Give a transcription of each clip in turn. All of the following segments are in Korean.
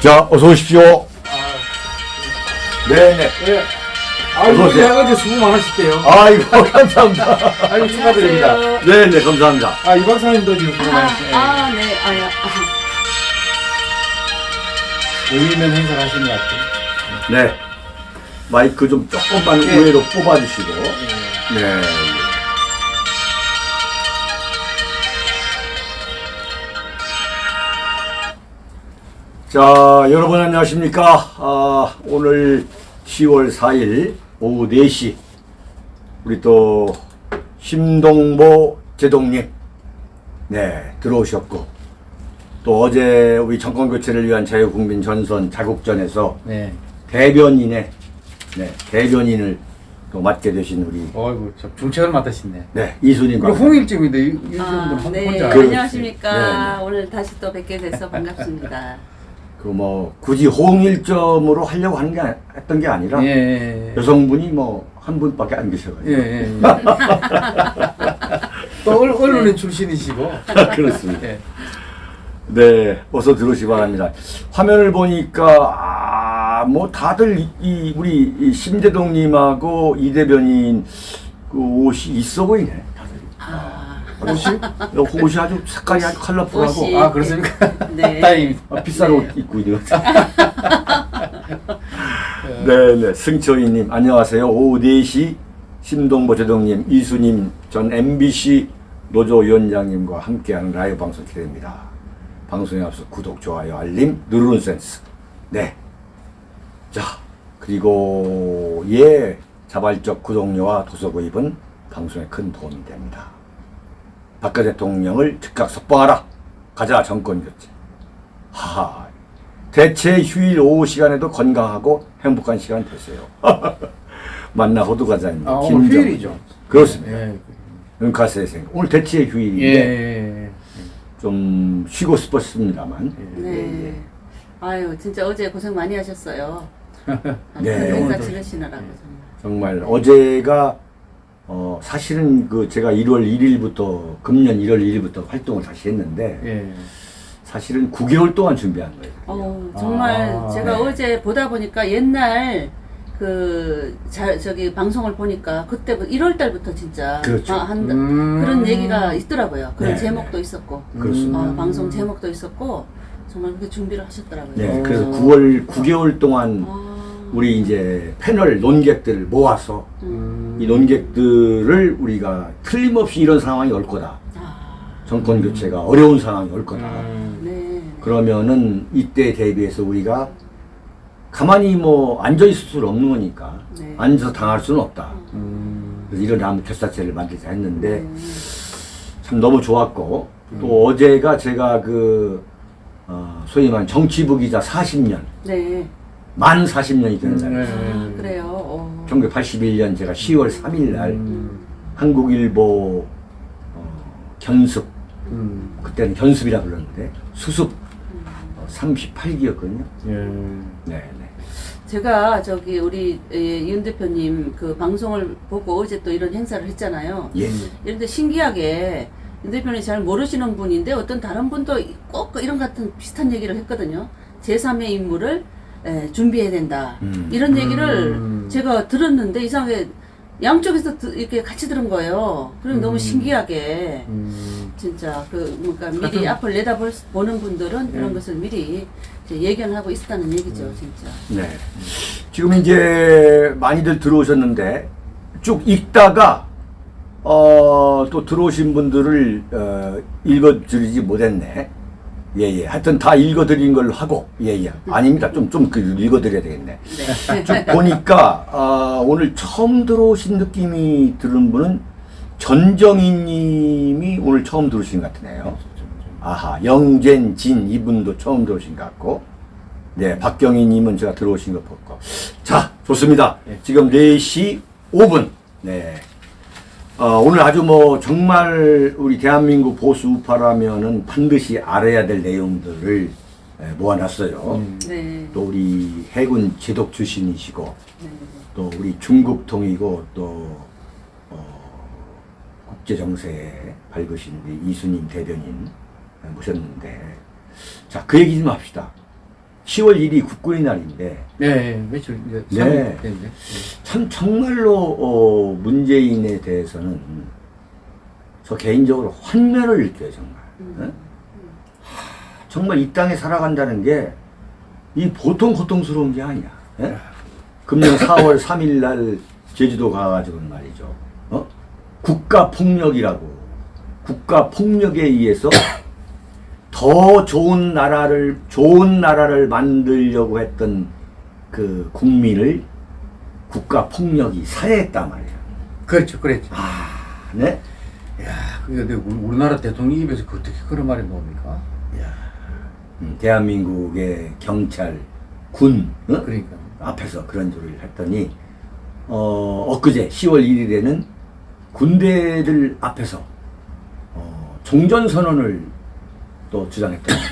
자, 어서 오십시오. 네네. 예. 아, 어제, 오세요. 어제 수고 많으셨대요. 아이고, 감사합니다. 아이고, 축하드립니다. 네네, 감사합니다. 아, 이 박사님도 지금 수고 아, 많으시대요. 아, 네, 아야. 의미 있는 행사를 하시는 것 같아요. 네. 마이크 좀 조금만 네. 우회로 뽑아주시고. 네. 자, 여러분 안녕하십니까. 아, 오늘 10월 4일 오후 4시 우리 또 심동보 제동님 네 들어오셨고 또 어제 우리 정권 교체를 위한 자유국민 전선 자국전에서 네. 대변인의 네, 대변인을 또 맡게 되신 우리 어이구, 저 중책을 맡으시네. 네, 이순인 그리고 박사. 홍일점인데, 이- 이분은 아, 혼- 네, 혼자. 그- 안녕하십니까. 네, 네. 오늘 다시 또 뵙게 돼서 반갑습니다. 그 뭐 굳이 홍일점으로 하려고 하는 게 아- 했던 게 아니라 예, 예, 예. 여성분이 뭐 한 분밖에 안 계셔가지고 예, 예, 예. 또 언- 언론인 출신이시고. 그렇습니다. 예. 네, 어서 들어오시 기 바랍니다. 화면을 보니까 아, 뭐 다들 이, 이 우리 이 심재동님하고 이 대변인 그 옷이 있어 보이네. 다들. 아, 옷이? 옷이 아주 색깔이 아주 컬러풀하고 옷이- 아, 그렇습니까? 네. 다행입니다. 아, 비싼 네. 옷 입고 있는 것 네네 승철이님 안녕하세요 오후 4시 신동보 제동님 이수님 전 MBC 노조위원장님과 함께하는 라이브 방송 기대됩니다 방송에 앞서 구독 좋아요 알림 누르는 센스 네 자 그리고 예 자발적 구독료와 도서 구입은 방송에 큰 도움이 됩니다 박근 대통령을 즉각 석방하라 가자 정권 교체 하하 대체 휴일 오후 시간에도 건강하고 행복한 시간 되세요. 만나 호두과자입니다. 아, 오늘 김정- 휴일이죠. 그렇습니다. 예. 은카스의 생 오늘 대체 예, 휴일인데 예, 좀 쉬고 싶었습니다만 예. 네. 아유, 진짜 어제 고생 많이 하셨어요. 네, 행사. 치르시느라고 정말. 정말 어제가 어 사실은 그 제가 1월 1일부터 금년 1월 1일부터 활동을 다시 했는데 예. 사실은 9개월 동안 준비한 거예요. 어, 정말 아, 제가 네. 어제 보다 보니까 옛날 그 자, 저기 방송을 보니까 그때부터 1월 달부터 진짜 그렇죠. 아, 한 음. 그런 얘기가 있더라고요. 그런 네, 제목도 있었고 그렇습니다. 어, 방송 제목도 있었고 정말 그렇게 준비를 하셨더라고요. 네, 어. 그래서 9월 9개월 동안 아, 우리 이제 패널 논객들을 모아서 음. 이 논객들을 우리가 틀림없이 이런 상황이 올 거다. 아, 정권 교체가 어려운 상황이 올 거다. 음. 네. 그러면은 이때 대비해서 우리가 가만히 뭐 앉아 있을 수는 없는 거니까 네. 앉아서 당할 수는 없다. 음. 그래서 이런 아무 결사체를 만들자 했는데 네. 참 너무 좋았고 또 어제가 제가 그 어, 소위 말하는 정치부 기자 40년 네. 만 40년이 되는 음, 날이에요. 네. 아, 그래요. 어. 1981년 제가 10월 3일 날 음. 한국일보 어, 견습 음. 그때는 견습이라 불렀는데 수습 어, 38기였거든요. 예. 네, 네. 제가 저기 우리 예, 윤 대표님 그 방송을 보고 어제 또 이런 행사를 했잖아요. 예. 이런데 신기하게 윤 대표님 잘 모르시는 분인데 어떤 다른 분도 꼭그 이런 같은 비슷한 얘기를 했거든요. 제3의 인물을 에, 준비해야 된다. 음. 이런 얘기를 음. 제가 들었는데 이상하게 양쪽에서 드- 이렇게 같이 들은 거예요. 그럼 너무 음. 신기하게 음. 진짜 그 뭔가 미리 앞을 내다볼 수- 보는 분들은 그런 네. 것을 미리 예견하고 있었다는 얘기죠, 음. 진짜. 네. 지금 이제 많이들 들어오셨는데 쭉 읽다가 어, 또 들어오신 분들을 어, 읽어드리지 못했네. 예 예. 하여튼 다 읽어드린 걸로 하고 예 예. 아닙니다. 좀좀 그 읽어드려야 되겠네. 네. 쭉 보니까 아, 오늘 처음 들어오신 느낌이 드는 분은 전정희 님이 오늘 처음 들어오신 것 같네요. 아하, 영젠 진 이분도 처음 들어오신 것 같고, 네, 박경희 님은 제가 들어오신 것 같고. 자, 좋습니다. 네. 지금 4시 5분. 네. 어, 오늘 아주 뭐 정말 우리 대한민국 보수 우파라면은 반드시 알아야 될 내용들을 예, 모아놨어요. 음. 네. 또 우리 해군 제독 출신이시고, 네. 또 우리 중국통이고 또 어, 국제 정세에 밝으신 이수님 대변인 모셨는데 자 그 얘기 좀 합시다. 10월 1일이 국군의 날인데 네, 네, 며칠 이제 네. 3일 됐는데. 참 정말로 어, 문재인에 대해서는 저 개인적으로 환멸을 느껴요 정말. 예? 하, 정말 이 땅에 살아간다는 게 이 보통 고통스러운 게 아니야. 예? 금년 4월 3일 날 제주도 가가지고는 말이죠. 어? 국가 폭력이라고 국가 폭력에 의해서 더 좋은 나라를 좋은 나라를 만들려고 했던 그 국민을 국가 폭력이 살해했단 말이야. 그렇죠, 그랬죠. 아, 네. 야, 그게 우리- 우리나라 대통령 입에서 그 어떻게 그런 말이 나옵니까? 음, 대한민국의 경찰, 군 어? 그러니까. 앞에서 그런 소리를 했더니 어, 엊그제 10월 1일에는 군대들 앞에서 어, 종전 선언을 또 주장했던 거예요.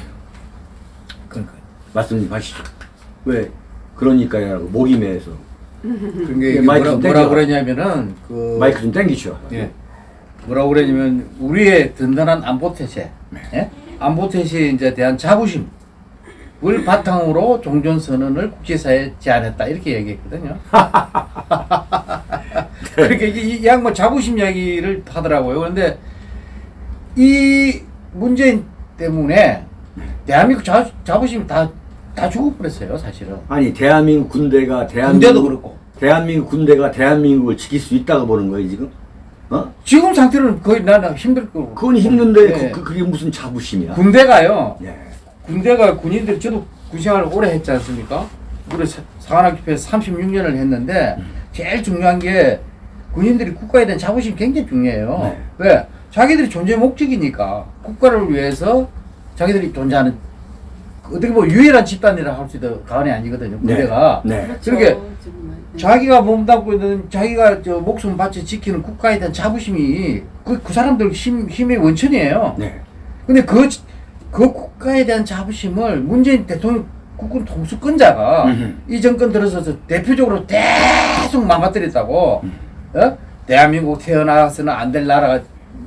그러니까. 말씀 좀 하시죠. 왜 그러니까요라고 목이 메서 그게 예, 이게 마이크 뭐라, 좀 뭐라. 그러냐면은 그 마이크 좀 당기죠. 예. 뭐라고 그러냐면 우리의 든든한 안보 태세, 네. 예? 안보 태세에 이제 대한 자부심 을 바탕으로 종전 선언을 국제사회에 제안했다 이렇게 얘기했거든요. 그렇게 이, 이 양반 자부심 이야기를 하더라고요. 그런데 이 문재인 때문에 대한민국 자, 자부심이 다, 다 죽어버렸어요, 사실은. 아니 대한민국 군대가 군대도 대한민국 그렇고. 대한민국 군대가 대한민국을 지킬 수 있다고 보는 거예요 지금? 어? 지금 상태로는 거의 나는 힘들 거고. 그건 힘든데 예. 그, 그, 게 무슨 자부심이야? 군대가요. 예. 군대가 군인들 저도 군생활을 오래 했지 않습니까? 우리 사- 사관학교에서 36년을 했는데 제일 중요한 게 군인들이 국가에 대한 자부심이 굉장히 중요해요. 네. 왜? 자기들이 존재 목적이니까 국가를 위해서 자기들이 존재하는 어떻게 보면 유일한 집단이라 할 수도 과언이 아니거든요. 군대가. 네. 그렇죠. 그러게 정말. 네. 자기가 몸담고 있는 자기가 저 목숨 바쳐 지키는 국가에 대한 자부심이 그, 그 사람들 힘, 힘의 원천이에요. 네. 근데 그, 그 국가에 대한 자부심을 문재인 대통령 국군 통수권자가 음흠. 이 정권 들어서서 대표적으로 계속 망가뜨렸다고 음. 어? 대한민국 태어나서는 안 될 나라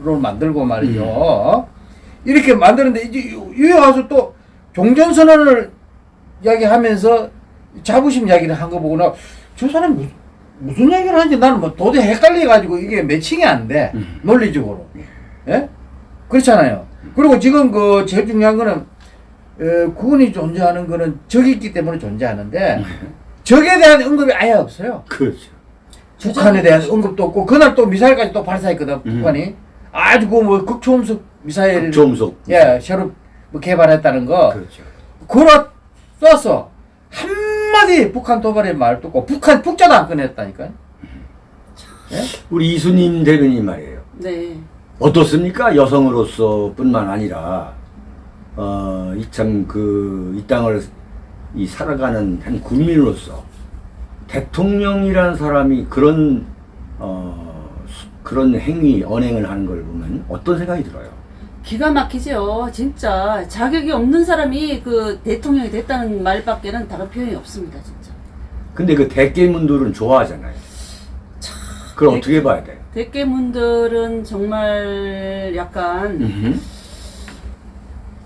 로 만들고 말이죠 음. 어? 이렇게 만드는데 이제 여기 와서 또 종전선언을 이야기하면서 자부심 이야기를 한 거 보고 나저 사람 무슨, 무슨 이야기를 하는지 나는 뭐 도저히 헷갈려가지고 이게 매칭이 안 돼 음. 논리적으로 예? 그렇잖아요. 그리고 지금 그 제일 중요한 거는 어, 국군이 존재하는 거는 적이 있기 때문에 존재하는데 적에 대한 언급이 아예 없어요. 그렇죠. 북한에 대한 언급도 없고 그날 또 미사일까지 또 발사했거든 음. 북한이 아주 그뭐 극초음속 미사일 조음속. 예 새로 뭐 개발했다는 거 그렇죠. 그거 쐈어 한마디 북한 도발의 말도 없고 북한 북자도 안 꺼냈다니까요. 예? 우리 이수님 대변인 말이에요. 네. 어떻습니까? 여성으로서 뿐만 아니라 어, 이참그이 땅을 이 살아가는 한 국민으로서 대통령이라는 사람이 그런 어, 수- 그런 행위 언행을 하는 걸 보면 어떤 생각이 들어요? 기가 막히죠. 진짜 자격이 없는 사람이 그 대통령이 됐다는 말밖에는 다른 표현이 없습니다. 진짜. 근데 그 대깨문들은 좋아하잖아요. 그걸 대- 어떻게 봐야 돼? 대깨문들은 정말 약간 음흠.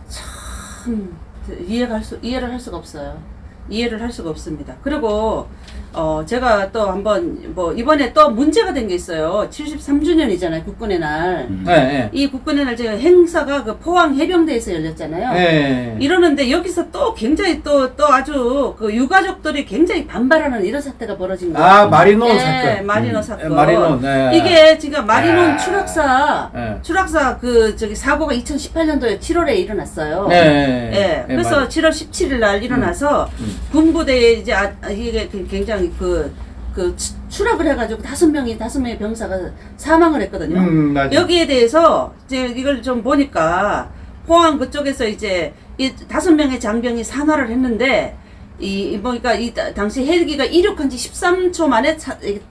참 이해가 할 수, 이해를 할 수가 없어요. 이해를 할 수가 없습니다. 그리고 어 제가 또 한번 뭐 이번에 또 문제가 된 게 있어요. 73주년이잖아요. 국군의 날. 음. 예, 예. 이 국군의 날 제가 행사가 그 포항 해병대에서 열렸잖아요. 예. 이러는데 여기서 또 굉장히 또 또 아주 그 유가족들이 굉장히 반발하는 이런 사태가 벌어진 거예요. 아 마리노 예, 사건. 마리노 음. 사건. 예, 마리노. 네. 이게 지금 마리논 아. 추락사 예. 추락사 그 저기 사고가 2018년도에 7월에 일어났어요. 네. 예. 네, 그래서 맞아요. 7월 17일 날 일어나서 음. 군부대에 이제 아, 아, 이게 그 굉장히 그, 그 추- 추락을 해가지고 다섯 명이 다섯 명의 병사가 사망을 했거든요. 음. 여기에 대해서 이제 이걸 좀 보니까 포항 그쪽에서 이제 이 다섯 명의 장병이 산화를 했는데 이 보니까 이 다- 당시 헬기가 이륙한 지 13초 만에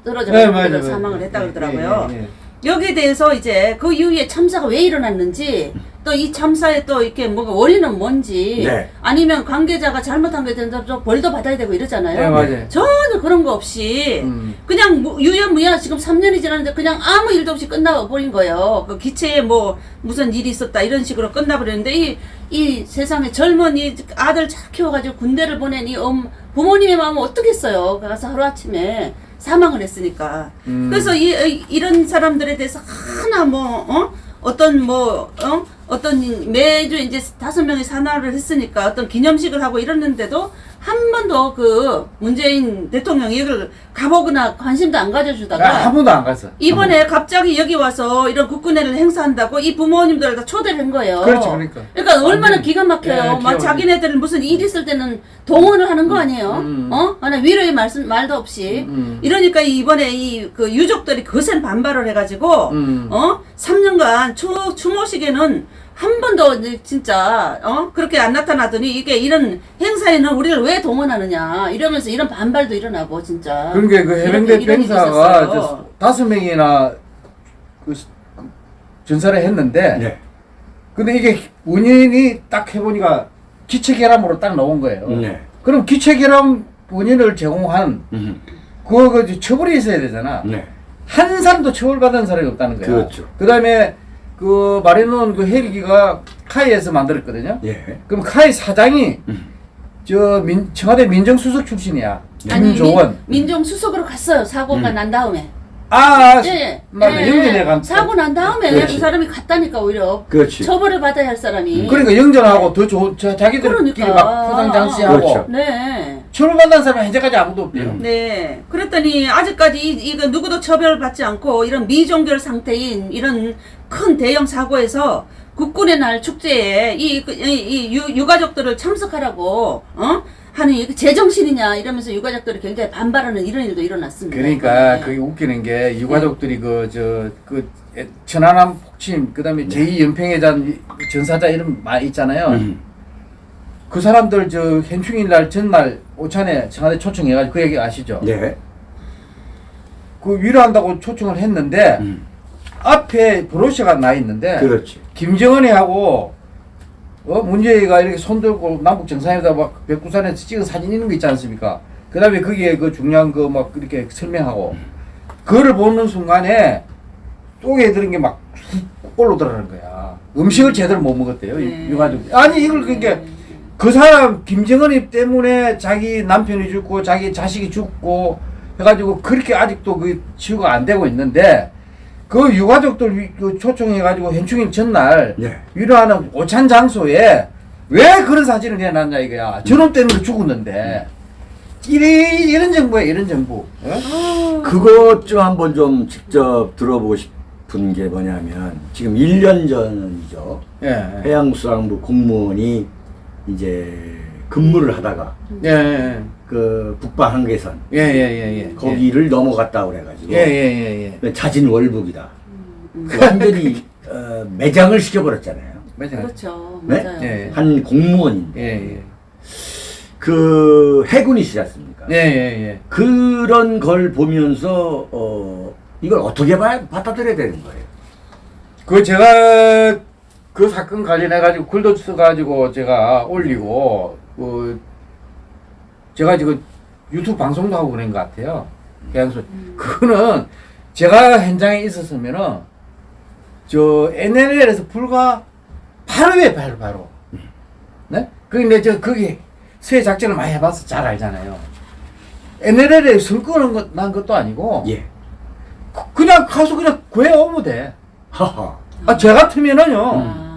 떨어져 네. 사망을 했다 네, 그러더라고요. 네, 네, 네. 여기에 대해서 이제 그 이후에 참사가 왜 일어났는지 또 이 참사에 또 이렇게 뭔가 원인은 뭔지 네. 아니면 관계자가 잘못한 게 된다 좀 벌도 받아야 되고 이러잖아요. 네, 맞아요. 전혀 그런 거 없이 음. 그냥 무- 유연무야 지금 3년이 지났는데 그냥 아무 일도 없이 끝나버린 거예요. 그 기체에 뭐 무슨 일이 있었다 이런 식으로 끝나버렸는데 이, 이 세상에 젊은 이 아들 잘 키워가지고 군대를 보낸 이 엄, 부모님의 마음은 어떻겠어요. 가서 하루아침에 사망을 했으니까. 음. 그래서 이, 이- 이런 사람들에 대해서 하나 뭐, 어? 어떤 뭐, 어? 어떤 매주 이제 다섯 명이 산화를 했으니까 어떤 기념식을 하고 이랬는데도 한 번도 그 문재인 대통령이 이걸 가보거나 관심도 안 가져주다가 아, 한 번도 안 갔어. 이번에 갑자기 여기 와서 이런 국군회를 행사한다고 이 부모님들 다 초대를 한 거예요. 그렇죠, 그러니까. 그러니까 얼마나 완전히. 기가 막혀요. 예, 막 기가 자기네들 무슨 일 있을 때는 동원을 하는 거 아니에요. 음. 어? 하나 위로의 말씀 말도 없이. 음. 이러니까 이번에 이 그 유족들이 거센 반발을 해가지고 음. 어 3년간 추 추모식에는 한 번도 이제 진짜 어 그렇게 안 나타나더니 이게 이런 행사에는 우리를 왜 동원하느냐 이러면서 이런 반발도 일어나고 진짜. 그러니까 그 해병대. 저 다섯 명이나 그 스- 그 전사를 했는데 네. 근데 이게 원인이 딱 해보니까 기체 결함으로 딱 나온 거예요. 네. 그럼 기체 결함 원인을 제공한 음. 그거 그 처벌이 있어야 되잖아. 네. 한 사람도 처벌받은 사람이 없다는 거야. 그렇죠. 그 다음에 그 마리논 그 헬기가 카이에서 만들었거든요. 예. 그럼 카이 사장이 음. 저 민, 청와대 민정수석 출신이야. 아니 김조원. 민, 정 수석으로 갔어요 사고가 음. 난 다음에. 아, 예, 맞아. 예, 영전에 간. 사고 난 다음에 그렇지. 그 사람이 갔다니까 오히려 그렇지. 처벌을 받아야 할 사람이. 그러니까 영전하고 더 좋은 자- 자기들끼리 그러니까. 막 포상 장시하고 그렇죠. 네. 처벌받는 사람이 현재까지 아무도 없대요. 음. 네. 그랬더니 아직까지 이, 이거 누구도 처벌받지 않고 이런 미종결 상태인 이런 큰 대형 사고에서 국군의 날 축제에 이, 그- 이, 이 유, 유가족들을 참석하라고 어? 하는 이게 제정신이냐 이러면서 유가족들이 굉장히 반발하는 이런 일도 일어났습니다. 그러니까 네. 그게 웃기는 게 유가족들이 그저그 천안함 폭침 그다음에 제2 연평해전 전사자 이름 많이 있잖아요. 음. 그 사람들 저 현충일 날 전날 오찬에 청와대 초청해가지고 그 얘기 아시죠? 네. 그 위로한다고 초청을 했는데 음. 앞에 브로셔가 나 있는데 그렇지. 김정은이 하고 어 문재인가 이렇게 손 들고 남북 정상회담 막 백두산에서 찍은 사진 있는 거 있지 않습니까? 그 다음에 거기에 그 중요한 거 막 이렇게 설명하고 그거를 보는 순간에 속에 들은 게막 올라들어가는 거야. 음식을 제대로 못 먹었대요. 네. 유가족. 아니 이걸 그러니까 네. 그 사람 김정은이 때문에 자기 남편이 죽고 자기 자식이 죽고 해가지고 그렇게 아직도 그 치유가 안 되고 있는데 그 유가족들 위- 그 초청해가지고 현충일 전날 네. 위로하는 오찬 장소에 왜 그런 사진을 해놨냐 이거야. 저놈 때문에 죽었는데 이래, 이런 정부야 이런 정부. 어? 그것 좀 한번 좀 직접 들어보고 싶은 게 뭐냐면 지금 1년 전이죠. 예. 해양수산부 공무원이 이제 근무를 하다가 예. 예. 그 북방 한계선 예. 예. 예. 예. 거기를 넘어갔다 그래가지고 예. 예. 예. 예. 자진 월북이다. 그 완전히 어, 매장을 시켜버렸잖아요. 맞아. 그렇죠. 네? 맞아요. 예. 한 공무원인데 예. 예. 그 해군이시지 않습니까? 예. 예. 예. 그런 걸 보면서 어, 이걸 어떻게 봐, 받아들여야 되는 거예요? 그 제가 그 사건 관련해 가지고 글도 써 가지고 제가 올리고 그 제가 지금 유튜브 방송도 하고 그런 것 같아요. 그래서 그거는 제가 현장에 있었으면은 저 NLL에서 불과 바로에 바로 바로 네? 근데 저 거기 수해 작전을 많이 해봐서 잘 알잖아요. NLL에 선 끄는 것, 난 것도 아니고 예. 그- 그냥 가서 그냥 구해 오면 돼. 하하. 아, 저 같으면은요, 아,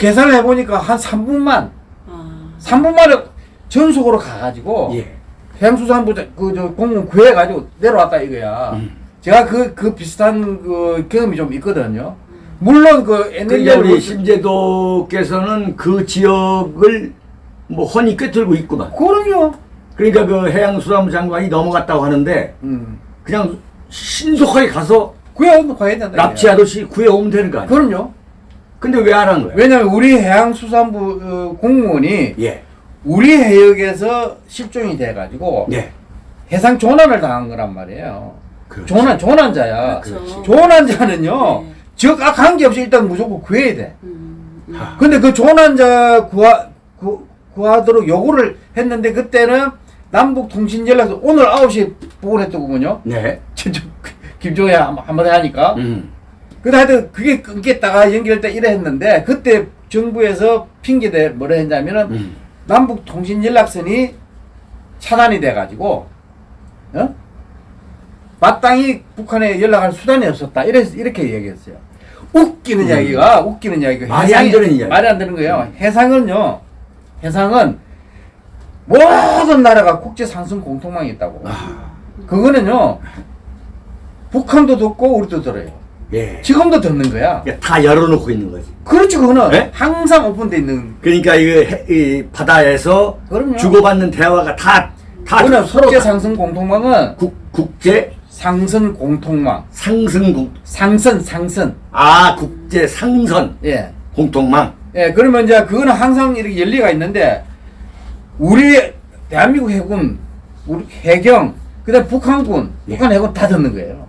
계산을 해보니까 한 3분만, 아. 3분만에 전속으로 가가지고, 예. 해양수산부 그, 저, 공무원 구해가지고 내려왔다 이거야. 음. 제가 그, 그 비슷한 그 경험이 좀 있거든요. 물론 그 그러니까 NLL. 우리 심재도께서는 그 지역을 뭐 헌히 꿰뚫고 있구만. 그럼요. 그러니까 그 해양수산부 장관이 넘어갔다고 하는데 음. 그냥 신속하게 가서 구해오면 가야 된다. 납치하듯이 구해오면 되는 거 아니야? 그럼요. 근데 왜 안 한 거야? 왜냐면 우리 해양수산부 어, 공무원이 예. 우리 해역에서 실종이 돼가지고 예. 해상 조난을 당한 거란 말이에요. 그렇죠. 조난 조난자야. 그렇죠. 조난자는요. 네. 적아 관계없이 일단 무조건 구해야 돼. 음, 음. 아. 근데 그 조난자 구하 구, 구하도록 요구를 했는데 그때는 남북 통신 연락서 오늘 9시에 보고했더군요. 네. 김종혜 한- 한마디 하니까. 음. 근데 하여튼 그게 끊겠다가 연결돼 이래 했는데 그때 정부에서 핑계대 뭐라 했냐면은 음. 남북 통신 연락선이 차단이 돼 가지고 어? 마땅히 북한에 연락할 수단이 없었다. 이래 이렇게 얘기했어요. 웃기는 음. 이야기가 웃기는 이야기가 말이 안 되는 이야기. 말이 안 되는 거예요. 해상은요. 해상은 모든 나라가 국제 상승 공통망이 있다고. 아. 그거는요. 북한도 듣고 우리도 들어요. 예. 지금도 듣는 거야. 그러니까 다 열어놓고 있는 거지. 그렇죠. 그거는 네? 항상 오픈돼 있는. 그러니까 해- 이 바다에서 그럼요. 주고받는 대화가 다, 다 서로 국제 상승 공통망은 국, 국제 상선 공통망. 상승 공, 상선 상선. 아, 국제 상선 예. 공통망. 예, 그러면 이제 그거는 항상 이렇게 열리가 있는데 우리 대한민국 해군, 우리 해경, 그 다음 북한군, 예. 북한 해군 다 듣는 거예요.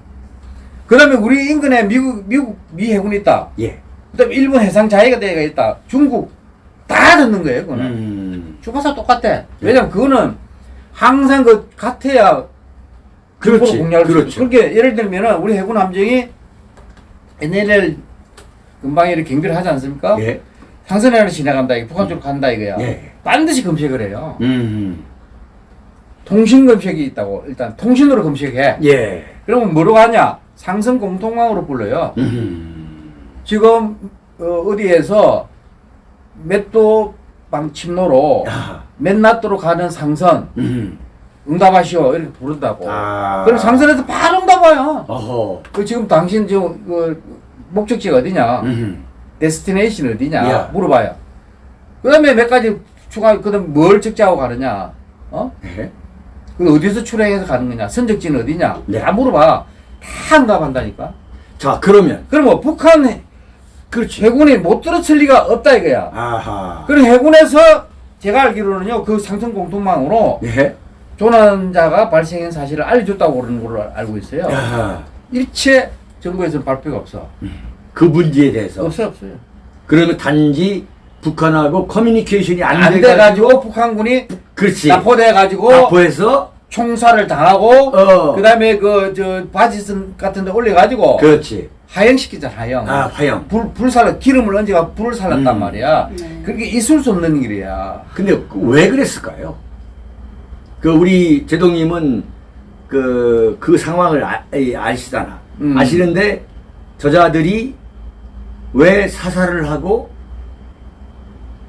그다음에 우리 인근에 미국 미국 미 해군이 있다. 예. 그다음에 일본 해상 자위대가 있다. 중국 다 듣는 거예요. 그거는. 음. 주가사 똑같아. 왜냐면 그거는 항상 그 같아야 그렇지. 수 그렇죠. 그렇게 예를 들면은 우리 해군 함정이 NLL 금방 이렇게 경비를 하지 않습니까? 예. 상선해를 지나간다, 이게 북한 쪽으로 간다 이거야. 예. 반드시 검색을 해요. 음. 통신 검색이 있다고 일단 통신으로 검색해. 예. 그러면 뭐로 하냐? 상선 공통망으로 불러요. 음. 지금 어, 어디에서 몇도 방 침로로 야. 몇 나도로 가는 상선 음. 응답하시오 이렇게 부른다고. 아. 그럼 상선에서 바로 응답와요. 그 지금 당신 지금 그 목적지가 어디냐? 음. 데스티네이션 어디냐? 야. 물어봐요. 그다음에 몇 가지 추가 그다음 뭘 적재하고 가느냐? 어? 네. 그 어디서 출행해서 가는 거냐? 선적지는 어디냐? 네. 다 물어봐. 다 응답한다니까. 자, 그러면 그럼 뭐 북한 해- 그렇지. 해군이 못 들어칠 리가 없다 이거야. 아하. 그럼 해군에서 제가 알기로는요 그 상승 공통망으로 예. 조난자가 발생한 사실을 알려줬다고 그러는 걸로 알고 있어요. 야. 일체 정부에서는 발표가 없어. 그 문제에 대해서 없어요, 없어요. 그러면 단지 북한하고 커뮤니케이션이 안, 안 돼가지고 돼가지고 북한군이 그렇지. 납포돼가지고 납포해서 총살을 당하고 어. 그다음에 그 저 바지선 같은 데 올려 가지고 그렇지. 하영시키잖아 하영. 아, 화형. 불 불살 기름을 얹어가 불을 살랐단 음. 말이야. 네. 그게 있을 수 없는 일이야. 근데 그왜 그랬을까요? 그 우리 제동님은 그, 그 상황을 아, 이, 아시잖아. 음. 아시는데 저자들이 왜 사살을 하고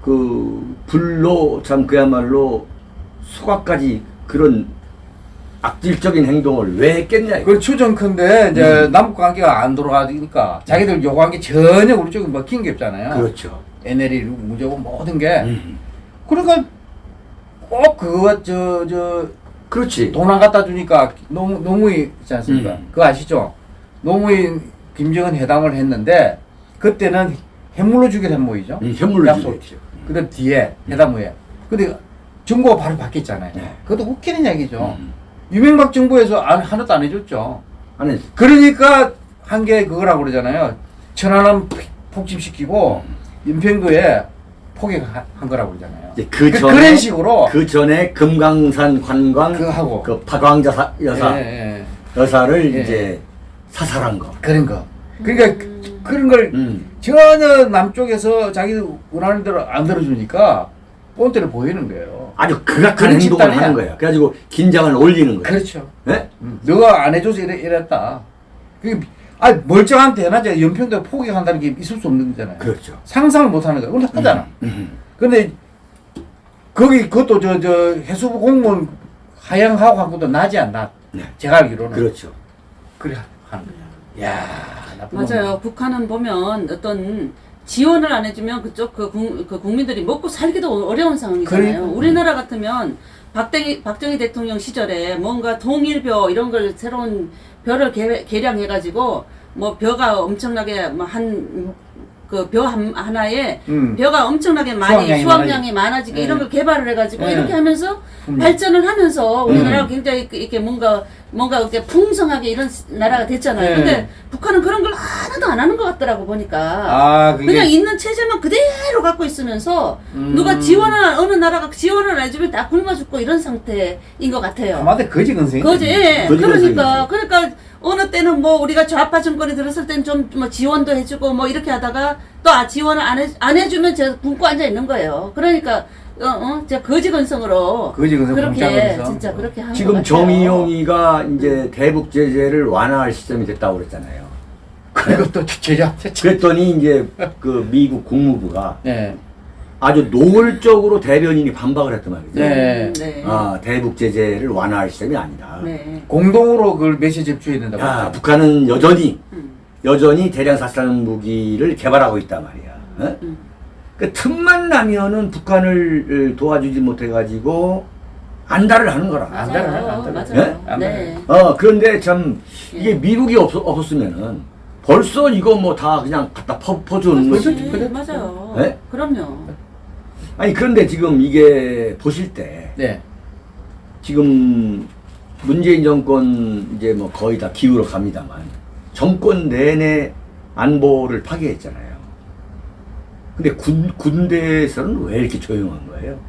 그 불로 참 그야말로 소각까지 그런 악질적인 행동을 왜 했겠냐. 이거. 그 추정컨대 이제 음. 남북 관계가 안 돌아가니까 자기들 요구한 게 전혀 우리 쪽에 먹힌 게 없잖아요. 그렇죠. NL이 문제고 모든 게. 음. 그러니까 꼭 그거 저 저 그렇지. 돈 안 갖다 주니까 노무, 노무이 있지 않습니까? 음. 그거 아시죠? 노무이 김정은 회담을 했는데 그때는 해물로 주기로 한 모이죠. 음, 약속. 주겠죠. 그다음 뒤에 회담 후에. 근데 정부가 바로 바뀌었잖아요. 네. 그것도 웃기는 얘기죠. 음. 유명박 정부에서 안, 하나도 안 해줬죠. 아니, 그러니까 한 게 그거라고 그러잖아요. 천안함 폭침시키고 연평도에 포격한 거라고 그러잖아요. 이제 그 그- 전에 그런 식으로 그 전에 금강산 관광 그거 하고. 그 박왕자 사- 여사 예, 예. 여사를 예. 이제 사살한 거. 그런 거. 그러니까 음. 그, 그런 걸 음. 전혀 남쪽에서 자기들 원하는 대로 안 들어주니까 본때를 보이는 거예요. 아주 극악한 그런 행동을. 하는 거야. 그래가지고 긴장을 올리는 거야. 그렇죠. 예? 음, 너가 안 해줘서 이래, 이랬다. 그게 아 멀쩡한 대낮에 연평도에 포격한다는 게 있을 수 없는 거잖아요. 그렇죠. 상상을 못 하는 거야. 그건 하잖아. 음. 근데 거기 그것도 저 저 해수부 공무원 하향하고 한 것도 낮이 안 낮. 네. 제가 알기로는 그렇죠. 그래 하는 거야. 야 나쁜 맞아요. 북한은 보면 어떤 지원을 안 해주면 그쪽 그, 국, 그 국민들이 먹고 살기도 어려운 상황이잖아요. 그러니까. 우리나라 같으면 박정희, 박정희 대통령 시절에 뭔가 통일벼 이런 걸 새로운 벼를 개, 개량해가지고 뭐 벼가 엄청나게 뭐한 그 벼 하나에 음. 벼가 엄청나게 많이 수확량이 많아지게 네. 이런 걸 개발을 해가지고 네. 이렇게 하면서 음. 발전을 하면서 우리나라가 음. 굉장히 그 이렇게 뭔가 뭔가 이렇게 풍성하게 이런 나라가 됐잖아요. 네. 근데 북한은 그런 걸 하나도 안 하는 것 같더라고 보니까. 아 그게 그냥 있는 체제만 그대로 갖고 있으면서 음. 누가 지원을 어느 나라가 지원을 안 해주면 다 굶어 죽고 이런 상태인 것 같아요. 아마도 거지 근생. 그지? 예. 거지 그러니까 건설이지. 그러니까 어느 때는 뭐 우리가 좌파 정권이 들었을 땐 좀 뭐 지원도 해주고 뭐 이렇게 하다가 또 아, 지원을 안, 해, 안 해주면 제가 굶고 앉아 있는 거예요. 그러니까 어, 어, 제가 거지 건성으로 거지 건성 그렇게. 진짜 그렇게 한것 지금. 정의용이가 이제 대북 제재를 완화할 시점이 됐다고 그랬잖아요. 그리고 또 제자. 그랬더니 이제 그 미국 국무부가 네. 아주 노골적으로 대변인이 반박을 했단 말이죠. 네. 음, 네. 아, 대북 제재를 완화할 시점이 아니다. 네. 공동으로 그걸 메시지 접수해야 된다고. 야. 북한은 여전히 음. 여전히 대량 살상 무기를 개발하고 있단 말이야. 어? 음. 그 틈만 나면은 북한을 도와주지 못해가지고 안달을 하는 거라. 안 되나, 맞아요. 안 되나. 맞아요. 안 네. 어 그런데 참 이게 예. 미국이 없, 없었으면은 벌써 이거 뭐 다 그냥 갖다 퍼, 퍼주는. 거지. 그렇지. 맞아요. 네? 그럼요. 아니 그런데 지금 이게 보실 때 네. 지금 문재인 정권 이제 뭐 거의 다 기울어 갑니다만 정권 내내 안보를 파괴했잖아요. 근데 군, 군대에서는 왜 이렇게 조용한 거예요?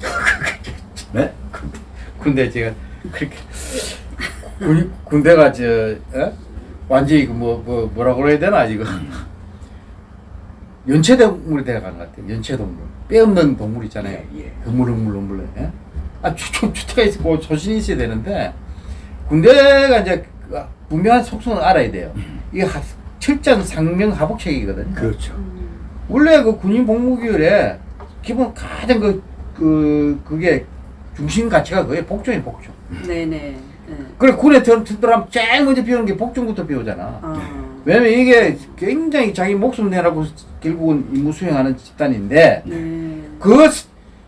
네? 근데 제가 그렇게 군, 군대가 저 어? 완전히 그뭐 뭐, 뭐라 그래야 되나 지금 연체동물이 돼가는 것 같아요. 연체동물 뼈 없는 동물 있잖아요. 예, 예. 흐물흐물 흐물 예? 아 주, 주태가 있고 조신이 있어야 되는데 군대가 이제 그 분명한 속성을 알아야 돼요. 이게 하, 철저한 상명 하복책이거든요. 그렇죠. 음. 원래 그 군인 복무규율에 기본 가장 그, 그, 그게 중심 가치가 그게 복종이 복종. 네네. 네. 그래, 군에 들, 들어가면 제일 먼저 배우는 게 복종부터 배우잖아. 아. 왜냐면 이게 굉장히 자기 목숨 내라고 결국은 임무 수행하는 집단인데, 네. 그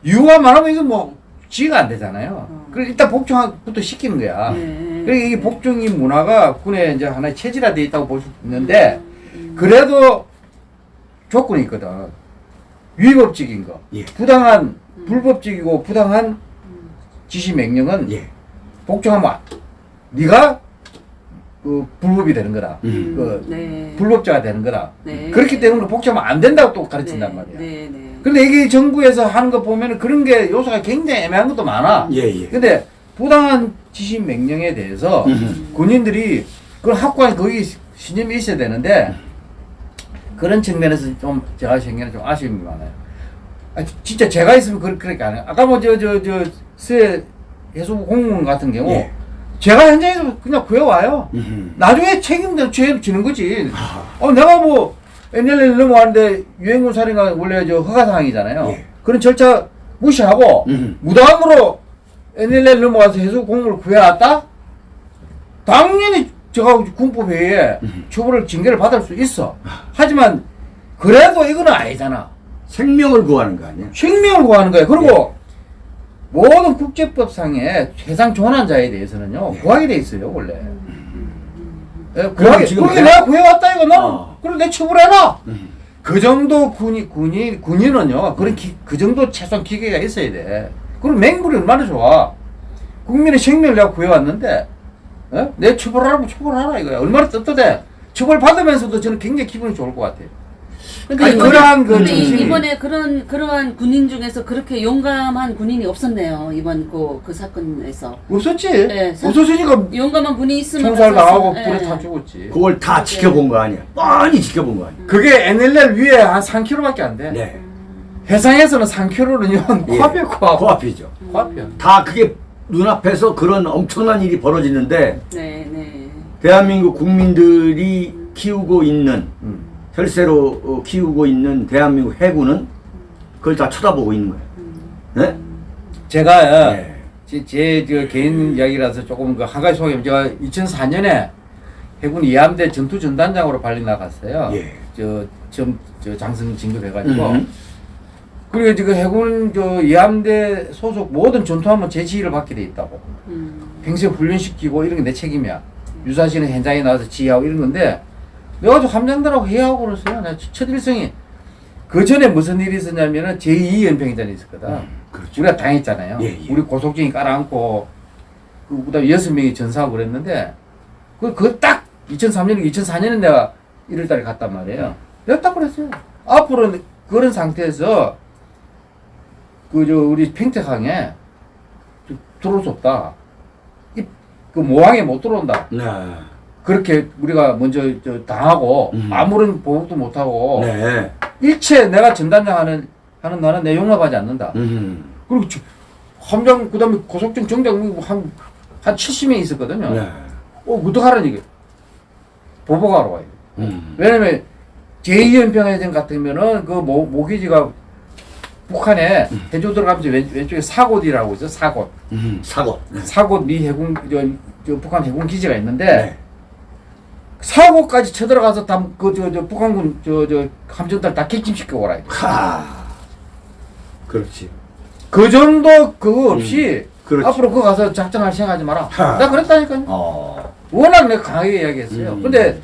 이유가 말하면 이거 뭐 지가 안 되잖아요. 어. 그래, 일단 복종부터 시키는 거야. 네. 그러니까 이게 복종이 문화가 군에 이제 하나의 체질화되어 있다고 볼 수 있는데, 음. 그래도 조건이 있거든. 위법적인 거. 예. 부당한, 불법적이고 부당한 음. 지시 명령은 예. 복종하면 안- 네가 그 불법이 되는 거다. 음. 그 네. 불법자가 되는 거다. 네. 그렇기 때문에 복종하면 안 된다고 또 가르친단 말이야. 네, 네. 근데 이게 정부에서 하는 거 보면 그런 게 요소가 굉장히 애매한 것도 많아. 예, 예. 근데 부당한 지시 명령에 대해서 음. 군인들이 그런 학관에 거기 신념이 있어야 되는데 그런 측면에서 좀 제가 생각에는 좀 아쉬움이 많아요. 아, 지- 진짜 제가 있으면 그, 그렇게 안 해요. 아까 뭐 저 저저 수해 해수부 공무원 같은 경우 예. 제가 현장에서 그냥 구해와요. 음. 나중에 책임도 죄 지는 거지. 아. 어 내가 뭐 NLL 넘어왔는데 유행군 살인가 원래 저 허가 사항이잖아요. 예. 그런 절차 무시하고 음. 무단으로 NLL 넘어가서 해수 공무를 구해왔다? 당연히 제가 군법회의에 음. 처벌을 징계를 받을 수 있어. 하지만 그래도 이거는 아니잖아. 생명을 구하는 거 아니야? 생명을 구하는 거예요. 그리고 모든 국제법상의 해상 조난자에 대해서는요 예. 구하게 돼 있어요 원래. 예, 그럼 구하게 지금 그렇게 대- 내가 구해왔다 이거 나는 어. 그럼 내 처벌해라. 음. 그 정도 군이 군이 군인은요 그런 기, 그 정도 최소한 기계가 있어야 돼. 그럼 맹물이 얼마나 좋아. 국민의 생명을 내가 구해왔는데 어? 내 처벌하라면 처벌하라 이거야. 얼마나 떳떳해. 처벌 받으면서도 저는 굉장히 기분이 좋을 것 같아요. 근데 아니, 이번에, 그러한 그 정신이- 이번에 그런 그러한 군인 중에서 그렇게 용감한 군인이 없었네요. 이번 그, 그 사건에서 없었지. 네, 사- 없었으니까 용감한 군인이 있으면 총살 당하고 예. 불에 타 죽었지. 그걸 다 지켜본 거 아니야? 뻔히 지켜본 거 아니야? 그게 NLL 위에 한 3km밖에 안 돼. 네. 해상에서는 3km는 예. 코앞에 코앞. 코앞이죠. 코앞이야. 다 그게 눈앞에서 그런 엄청난 일이 벌어지는데 네, 네. 대한민국 국민들이 키우고 있는 음. 혈세로 어, 키우고 있는 대한민국 해군은 그걸 다 쳐다보고 있는 거예요. 네? 제가 네. 제, 제, 저 개인 이야기라서 조금 그 한 가지 소개하면 제가 2004년에 해군 이함대 전투 전단장으로 발리 나갔어요. 예. 저, 점, 저 장성 진급해가지고. 음. 그리고 지금 해군 저 이함대 소속 모든 전투함은 제 지휘를 받게 돼 있다고. 음. 평소에 훈련시키고 이런 게 내 책임이야. 유사시는 현장에 나와서 지휘하고 이런 건데 내가 저 함장들하고 회의하고 그랬어요. 나첫 일성이 그 전에 무슨 일이 있었냐면은 제2 연평전이 있었거든. 음, 그렇죠. 우리가 당했잖아요. 예, 예. 우리 고속정이 깔아앉고 그 그다음에 여섯 명이 전사하고 그랬는데 그 그 딱 2003년 2004년에 내가 1월달에 갔단 말이에요. 내가 딱 그랬어요. 앞으로는 그런 상태에서 그 저 우리 평택항에 저 들어올 수 없다. 이, 그 모항에 못 들어온다. 네. 그렇게 우리가 먼저 저 당하고 음. 아무런 보복도 못 하고 네. 일체 내가 전단장 하는 하는 나는 내 용납하지 않는다. 음. 그리고 저- 함장 그다음에 고속정 정장 한한 70명 있었거든요. 네. 어 어떡하라는 얘기. 보복하러 와요. 음. 왜냐면 제2연평해전 같으면은 그 모, 모기지가 북한에 해조 들어가면서 왼, 왼쪽에 사곳이라고 있어 사곳 음. 네. 사곳 미 해군 저, 저 북한 해군 기지가 있는데 네. 사고까지 쳐들어가서 다그저 저 북한군 저 저 함정들 다 객침시켜 오라. 하. 그렇지. 그 정도 그거 없이 그렇지. 앞으로 그거 가서 작전할 생각하지 마라. 하. 나 그랬다니까요. 어. 워낙 내가 강하게 이야기했어요. 음. 근데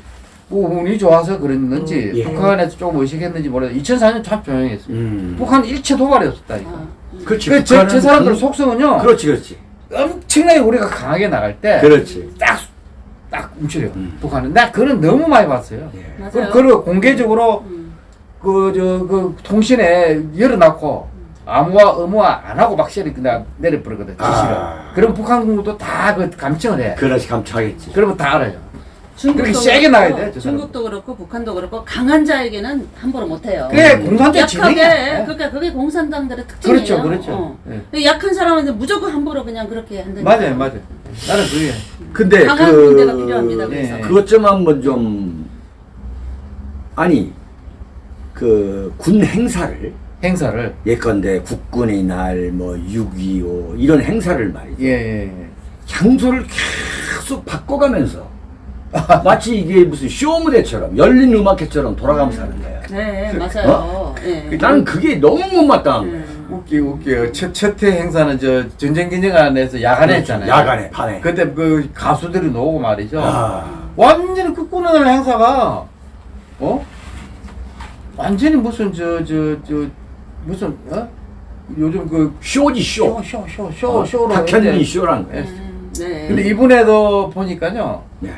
뭐 운이 좋아서 그랬는지 예. 북한에서 조금 의식했는지 모르겠어요. 2004년 참 조용했어요. 음. 북한 일체 도발이 없었다니까. 아, 그렇지. 그 제, 제 사람들 그- 속성은요. 그렇지, 그렇지. 엄청나게 우리가 강하게 나갈 때 그렇지. 딱, 딱 움츠려. 음. 북한은. 나 그런 너무 많이 봤어요. 예. 그, 그리고 공개적으로 음. 그, 저, 그, 통신에 열어놓고, 아무와 의무와 안 하고 막 시리 그냥 내려버리거든, 지시를. 아. 그럼 북한 군도 다 그 감청을 해. 그렇지, 감차겠지. 그러면 다 알아요. 중국도 그렇게 세게 그렇고, 나가야 돼. 중국도 그렇고 북한도 그렇고 강한 자에게는 함부로 못해요. 그게 음. 공산주의 약하게 진행이야. 그러니까 그게 공산당들의 특징이에요. 그렇죠, 그렇죠. 어. 예. 약한 사람은 무조건 함부로 그냥 그렇게 한다니까. 맞아요, 맞아요. 나는 그게. 근데 강한 그 군대가 필요합니다. 그래서. 예. 그것 좀 한번 좀 아니 그 군 행사를 행사를. 예컨대 국군의 날 뭐 6.25 이런 행사를 말이죠. 예, 예, 예. 장소를 계속 바꿔가면서 마치 이게 무슨 쇼 무대처럼 열린 음악회처럼 돌아가면서 하는 거야. 네, 맞아요. 예. 나는 그게 너무 못마땅한 거야. 음. 웃기, 웃겨요. 첫, 첫회 행사는 저 전쟁 기념관에서 야간에 했잖아요. 야간에 밤에. 그때 그 가수들이 나오고 말이죠. 아. 완전히 끝구는 행사가 어 완전히 무슨 저 저 저 무슨 어 요즘 그 쇼지 쇼. 쇼 쇼쇼 어, 쇼 쇼로 탁현민 쇼라는. 예. 음, 네. 근데 이번에도 보니까요 네.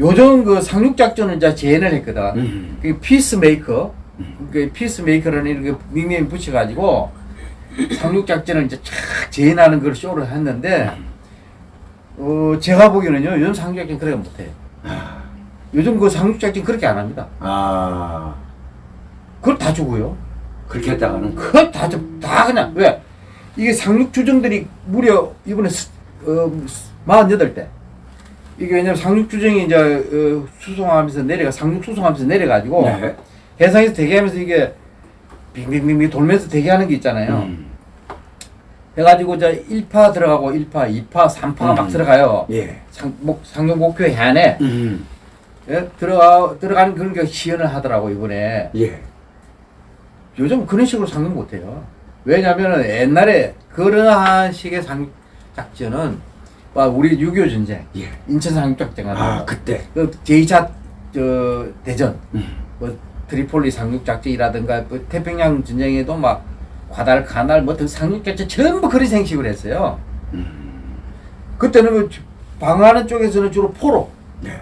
요즘 그 상륙 작전을 이제 재현을 했거든. 음. 그 peacemaker 그 peacemaker라는 이렇게 닉네임 붙여가지고 상륙 작전을 이제 쫙 재현하는 걸 쇼를 했는데 어 제가 보기에는요 요즘 상륙 작전 그렇게 못해요. 요즘 그 상륙 작전 그렇게 안 합니다. 아 그걸 다 주고요. 그렇게 했다가는 그걸 다, 주- 다 그냥 왜 이게 상륙 주정들이 무려 이번에 스, 어, 48대 이게 왜냐면 상륙 주정이 이제 어, 수송하면서 내려가 상륙 수송하면서 내려가지고 네. 해상에서 대기하면서 이게 빙빙빙빙 돌면서 대기하는 게 있잖아요. 음. 해가지고 저 1파 들어가고 1파, 2파, 3파가 음. 막 들어가요. 예. 상, 목, 상륙 목표 해안에 음. 예? 들어가 들어가는 그런 게 시연을 하더라고 이번에. 예. 요즘 그런 식으로 상륙 못해요. 왜냐면은 옛날에 그러한 식의 상륙 작전은 와, 우리 6.25 전쟁, 예. 인천 상륙 작전 같은 아 거, 그때. 그 제2차 저 대전, 음. 뭐 트리폴리 상륙 작전이라든가 그 태평양 전쟁에도 막 과달카날 뭐 등 상륙 작전 전부 그런 생식을 했어요. 음. 그때는 그 방어하는 쪽에서는 주로 포로 네.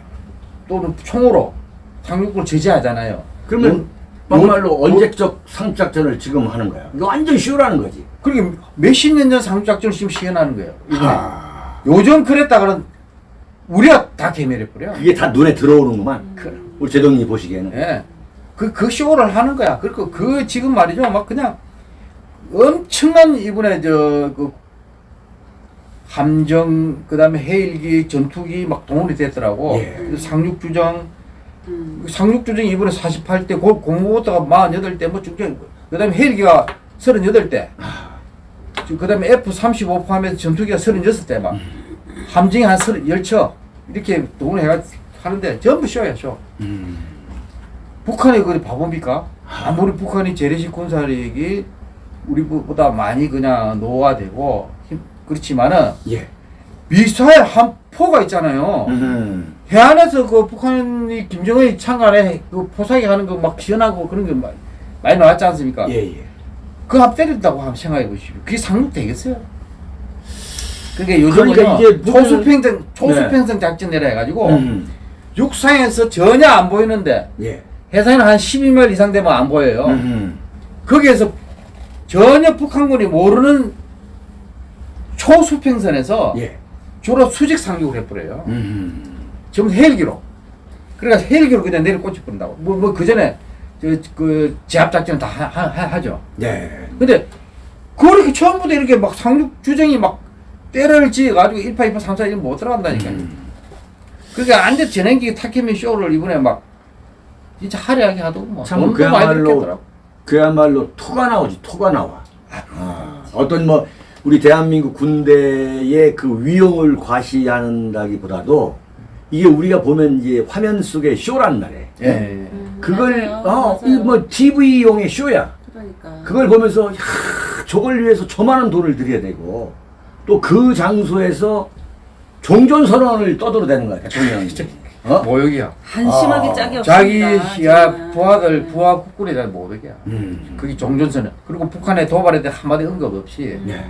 또는 총으로 상륙을 제재하잖아요. 그러면 요- 정말로 요- 언제적 상작전을 지금 하는 거야. 이거 완전 쇼라는 거지. 그러게 몇십 년 전 상륙 작전을 지금 시연하는 거예요. 이번에. 아. 요즘 그랬다가는 우리가 다 개멸해 버려. 그게 다 눈에 들어오는구만. 그, 우리 제동님 보시기에는. 예. 그, 그 쇼를 하는 거야. 그리고 그 지금 말이죠. 막 그냥 엄청난 이번에 저, 그, 함정, 그 다음에 해일기, 전투기 막 동원이 됐더라고. 예. 상륙주정, 음. 상륙주정이 이번에 48대, 고, 공무부터가 48대, 뭐 중정, 그 다음에 헬기가 38대. 그 다음에 F-35 포함해서 전투기가 36대 막. 함정이 한 10척. 이렇게 동원해가 하는데 전부 쇼야, 쇼. 음. 북한이 그리 바보입니까? 아무리 북한이 재래식 군사력이 우리보다 많이 그냥 노화되고 힘- 그렇지만은 예. 미사일 한 포가 있잖아요. 음. 해안에서 그 북한이 김정은이 창간에 그 포사기 하는 거 막 시연하고 그런 게 많이 나왔지 않습니까? 예, 예. 앞 때린다고 한번 생각해 보십시오. 그게 상륙 되겠어요? 그게 요즘은 그러니까 이게 초수평등 초수평등 작전이라 해가지고 음. 육상에서 전혀 안 보이는데 예. 해상에는 한 12명 이상 되면 안 보여요. 음. 거기에서 전혀 북한군이 모르는 초수평선에서 예. 주로 수직 상륙을 해버려요. 음. 전부 헬기로. 그러니까 헬기로 그냥 내려 꽂혀버린다고. 뭐, 뭐, 그 전에, 저, 그, 제압작전 다 하, 하, 하- 하 죠. 네. 근데, 그렇게 처음부터 이렇게 막 상륙 주정이 막 때를 지어가지고 1파, 2파, 3파 이런 못 들어간다니까요. 음. 그러니까 완전 전행기 타케미 쇼를 이번에 막, 진짜 화려하게 하더고 뭐. 참 그야말로. 그야말로 토가 나오지 토가 나와. 아, 어떤 뭐 우리 대한민국 군대의 그 위용을 과시한다기보다도 이게 우리가 보면 이제 화면 속의 쇼란 말이에요. 예, 예. 음, 그걸. 어, 맞아요. 이뭐 TV용의 쇼야. 그러니까. 그걸 보면서 야, 저걸 위해서 저만한 돈을 들여야 되고 또 그 장소에서 종전 선언을 떠들어대는 거야 대통령이. 어? 모욕이야. 한심하게 아, 짝이 자기 없습니다. 야. 부하들 부하 국군에 대한 모독이야. 음. 그게 종전선언. 그리고 북한의 도발에 대한 한마디 언급 없이 예.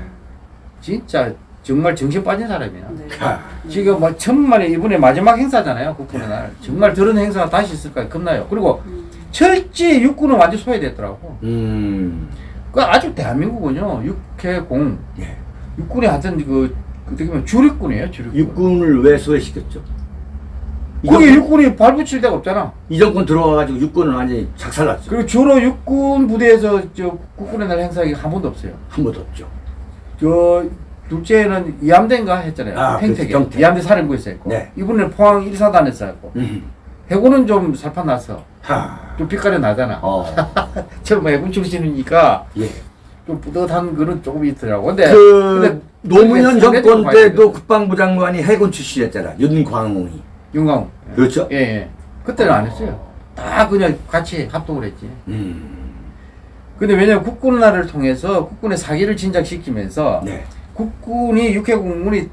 진짜 정말 정신 빠진 사람이야. 네. 아, 지금 뭐 천만에 이번에 마지막 행사잖아요 국군의 날. 정말 저런 행사가 다시 있을까 겁나요. 그리고 음. 철저히 육군은 완전 소외됐더라고. 음. 그 아직 대한민국은요 육해공 예. 육군이 하여튼 그 어떻게 보면 주력군이에요 주력군. 육군을 왜 소외시켰죠? 그게 이정권- 육군이 발붙일 데가 없잖아. 이 정권 들어와가지고 육군은 완전히 작살났죠. 그리고 주로 육군 부대에서 저 국군의 날 행사가 한 번도 없어요. 한 번도 없죠. 저 둘째는 이함대인가 했잖아요. 아, 평택에 그렇죠, 평택. 이함대 사령부에서 했고 네. 이분은 포항 1사단에서 했고 음. 해군은 좀 살판 났어. 하. 좀 빛깔이 나잖아. 어. 처음 해군 출신이니까 예. 좀 뿌듯한 그런 조금 있더라고. 근데 그 근데 노무현 정권 때도. 국방부 장관이 해군 출신이었잖아. 윤광웅이. 윤광. 그렇죠? 예, 예. 그때는 안 했어요. 다 그냥 같이 합동을 했지. 음. 근데 왜냐면 국군날을 통해서 국군의 사기를 진작시키면서 네. 국군이 육해 공군이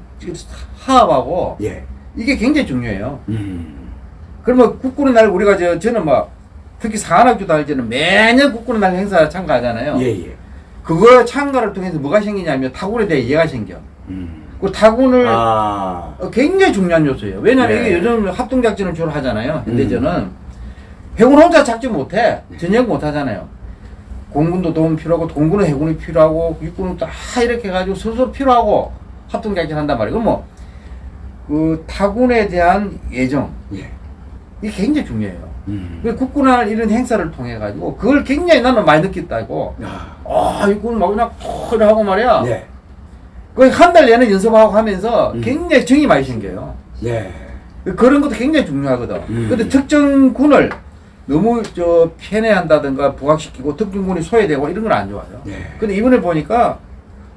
하합하고 예. 이게 굉장히 중요해요. 음. 그러면 국군의 날 우리가 저 저는 막 특히 사관학교 다닐 때는 매년 국군의 날 행사 참가하잖아요. 예, 예. 그거 참가를 통해서 뭐가 생기냐면 타군에 대해 이해가 생겨. 음. 그 타군을 아. 어, 굉장히 중요한 요소예요. 왜냐하면 네. 이게 요즘 합동작전을 주로 하잖아요. 음. 현대전은 해군 혼자 작전 못해. 전역 못하잖아요. 공군도 도움 필요하고 공군은 해군이 필요하고 육군은 다 이렇게 해가지고 서로 필요하고 합동작전 한단 말이에요. 그럼 뭐, 그 타군에 대한 예정 예. 이게 굉장히 중요해요. 음. 그 국군할 이런 행사를 통해 가지고 그걸 굉장히 나는 많이 느꼈다고. 아. 아, 육군 막 그냥 톡 하고 말이야. 네. 거의 한달 내내 연습하고 하면서 음. 굉장히 정이 많이 생겨요. 예. 그런 것도 굉장히 중요하거든. 음. 근데 특정 군을 너무 저 편애한다든가 부각시키고 특정 군이 소외되고 이런 건 안 좋아요. 네. 근데 이번에 보니까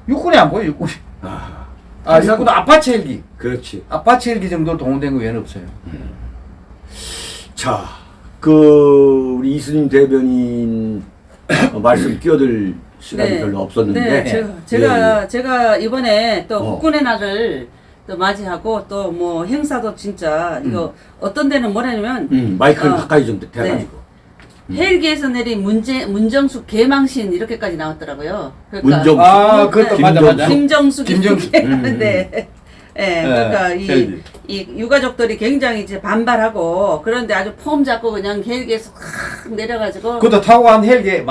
육군이 안 보여, 육군이. 아. 아, 육군 아파치 헬기. 그렇지. 아파치 헬기 정도 동원된 거 외에는 없어요. 자, 그 우리 이수님 대변인 어, 말씀 끼어들 시간이 별로 없었는데 네, 제가 예, 제가, 제가 이번에 또 어. 국군의 날을 또 맞이하고 또 뭐 행사도 진짜 이거 어떤 데는 뭐냐면 음, 마이크를 어. 가까이 좀 대가지고 헬기에서 내린 문제 문정숙 개망신 이렇게까지 나왔더라고요. 그러니까 문정숙. 아, 그것도 김정숙. 맞아, 맞아. 김정숙 김정숙. 이렇게 음. 하는데 예, 그러니까 이. 이 유가족들이 굉장히 이제 반발하고 그런데 아주 폼 잡고 그냥 헬기에서 확 내려가지고 그것도 타고 간 헬기. 네,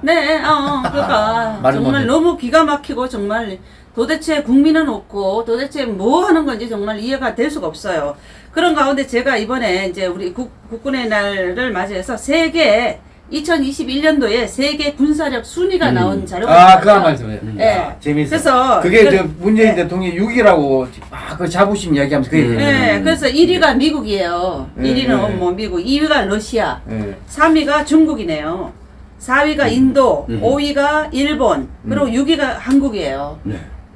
네, 어, 어, 그러니까 말은 정말? 너무 기가 막히고 정말 도대체 국민은 없고 도대체 뭐 하는 건지 정말 이해가 될 수가 없어요. 그런 가운데 제가 이번에 이제 우리 국, 국군의 날을 맞이해서 세계 2021년도에 세계 군사력 순위가 음. 나온 자료가 아. 그거 한 말씀해. 예. 아, 재밌어. 그래서 그게 그- 저 문재인 네. 대통령이 6이라고 막그 자부심 이야기하면서 그 음. 네, 그래서 1위가 미국이에요. 네, 1위는 네. 뭐 미국, 2위가 러시아, 예. 3위가 중국이네요. 4위가 인도, 음. 5위가 일본, 그리고 6위가 한국이에요.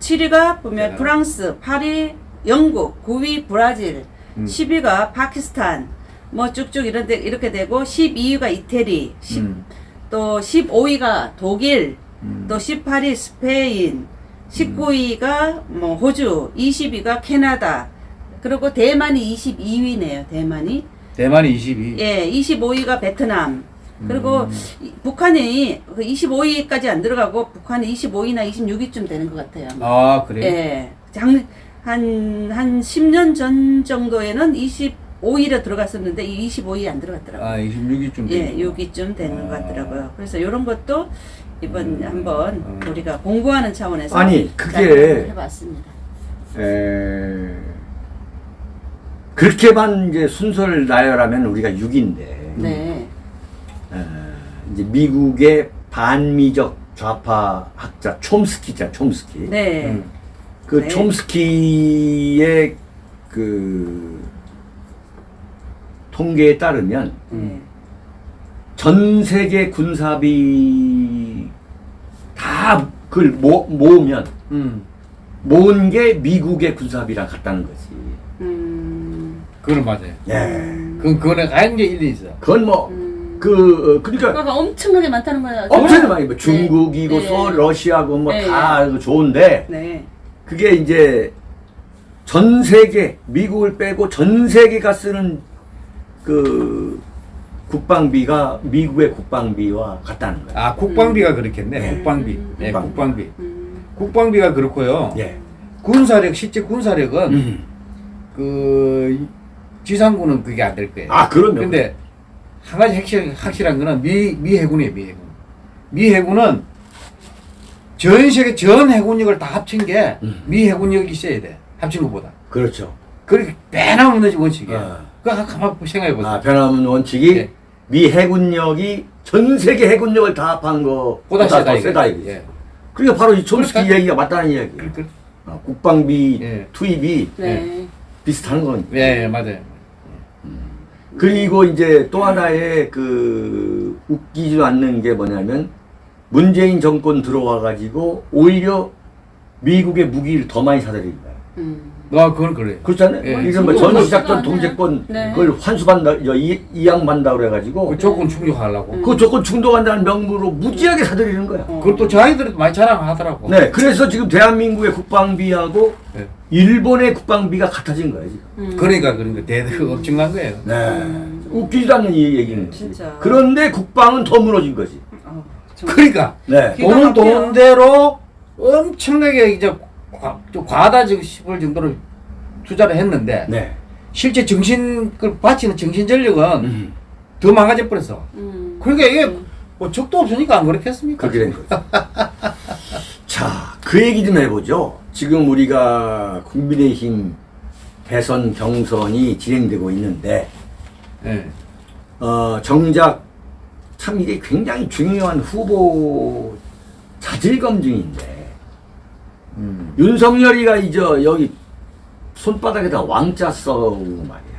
네. 7위가 보면 대단하다. 프랑스, 8위 영국, 9위 브라질, 음. 10위가 파키스탄, 뭐 쭉쭉 이런 데 이렇게 되고 12위가 이태리, 10, 음. 또 15위가 독일, 음. 또 18위 스페인, 19위가 뭐 호주, 20위가 캐나다, 그리고 대만이 22위네요. 대만이. 대만이 22. 예, 25위가 베트남. 그리고 음. 이- 북한이 그 25위까지 안 들어가고 북한이 25위나 26위쯤 되는 것 같아요. 아 그래. 예. 장, 한, 한 10년 전 정도에는 25위로 들어갔었는데 이 25위 안 들어갔더라고요. 아 26위쯤. 예, 여기쯤 되는 것 아. 같더라고요. 그래서 이런 것도 이번 음. 한번 음. 우리가 공부하는 차원에서 아니, 그게- 잘 해봤습니다. 에... 그렇게만 이제 순서를 나열하면 우리가 6인데 네. 이제 미국의 반미적 좌파 학자 촘스키 있잖아 촘스키 네. 음. 그 네. 촘스키의 그 통계에 따르면 네. 전 세계 군사비 다 그걸 모, 모으면 음. 모은 게 미국의 군사비랑 같다는 거지. 음. 그건 맞아요. 예. 그 그거는 굉장히 일리 있어. 그건 뭐 음. 그 어, 그러니까 그러니까 엄청나게 많다는 거예요. 엄청 많이 뭐 중국이고 네. 소 러시아고 뭐 네. 다 좋은데 네. 그게 이제 전 세계 미국을 빼고 전 세계가 쓰는 그 국방비가 미국의 국방비와 같다는 거야. 아 국방비가 그렇겠네. 네. 국방비. 음. 네, 국방비. 국방비. 음. 국방비가 그렇고요. 예. 군사력 실제 군사력은 음. 그 지상군은 그게 안 될 거예요. 아 근데 한 가지 확실, 확실한 거는 미, 미 해군이에요, 미 해군. 미 해군은 전 세계 전 해군력을 다 합친 게미 음. 해군력이 있어야 돼. 합친 것보다. 그렇죠. 그렇게 변함없는 원칙이에요. 어. 그거 한번 가만 생각해 보세요. 아 변함없는 원칙이 예. 미 해군력이 전 세계 해군력을 다 합한 거 보다 세다 더 이거. 세다 이거지. 예. 그러니까 바로 이 촘스키 그러니까. 이야기가 맞다는 이야기. 그, 그, 어, 국방비 예. 투입이 네. 비슷한 거니까. 예, 예, 맞아요. 그리고 이제 또 하나의 그 웃기지 않는 게 뭐냐면 문재인 정권 들어와 가지고 오히려 미국의 무기를 더 많이 사들인 거야. 음. 아, 그건 그래요. 그렇잖아요. 예. 이런 뭐 전시 작전 맞지가 동제권 않아요. 네. 그걸 환수받다 이, 이양받다 그래가지고 그 조건 충족하려고. 음. 그 조건 충족한다는 명목으로 무지하게 사들이는 거야. 어. 그걸 또 자기들도 많이 자랑하더라고. 네, 그래서 지금 대한민국의 국방비하고 네. 일본의 국방비가 같아진 거예요 지금. 음. 그러니까 그런 거 대단히 엄청난 거예요. 네, 음. 웃기지도 않는 이 얘기는. 진짜. 그런데 국방은 더 무너진 거지. 어. 그러니까 네. 막혀요. 돈대로 엄청나게 이제 과, 좀 과다 싶을 정도로 투자를 했는데 네. 실제 정신 그 바치는 정신 전력은 음, 더 망가져 버렸어. 음. 그러니까 이게 음. 뭐 적도 없으니까 안 그렇겠습니까? 그렇게 된 거죠. 자, 그 얘기 좀 해보죠. 지금 우리가 국민의힘 대선 경선이 진행되고 있는데, 예. 어, 정작 참 이게 굉장히 중요한 후보 자질 검증인데, 음. 윤석열이가 이제 여기 손바닥에다 왕자 써고 말이야.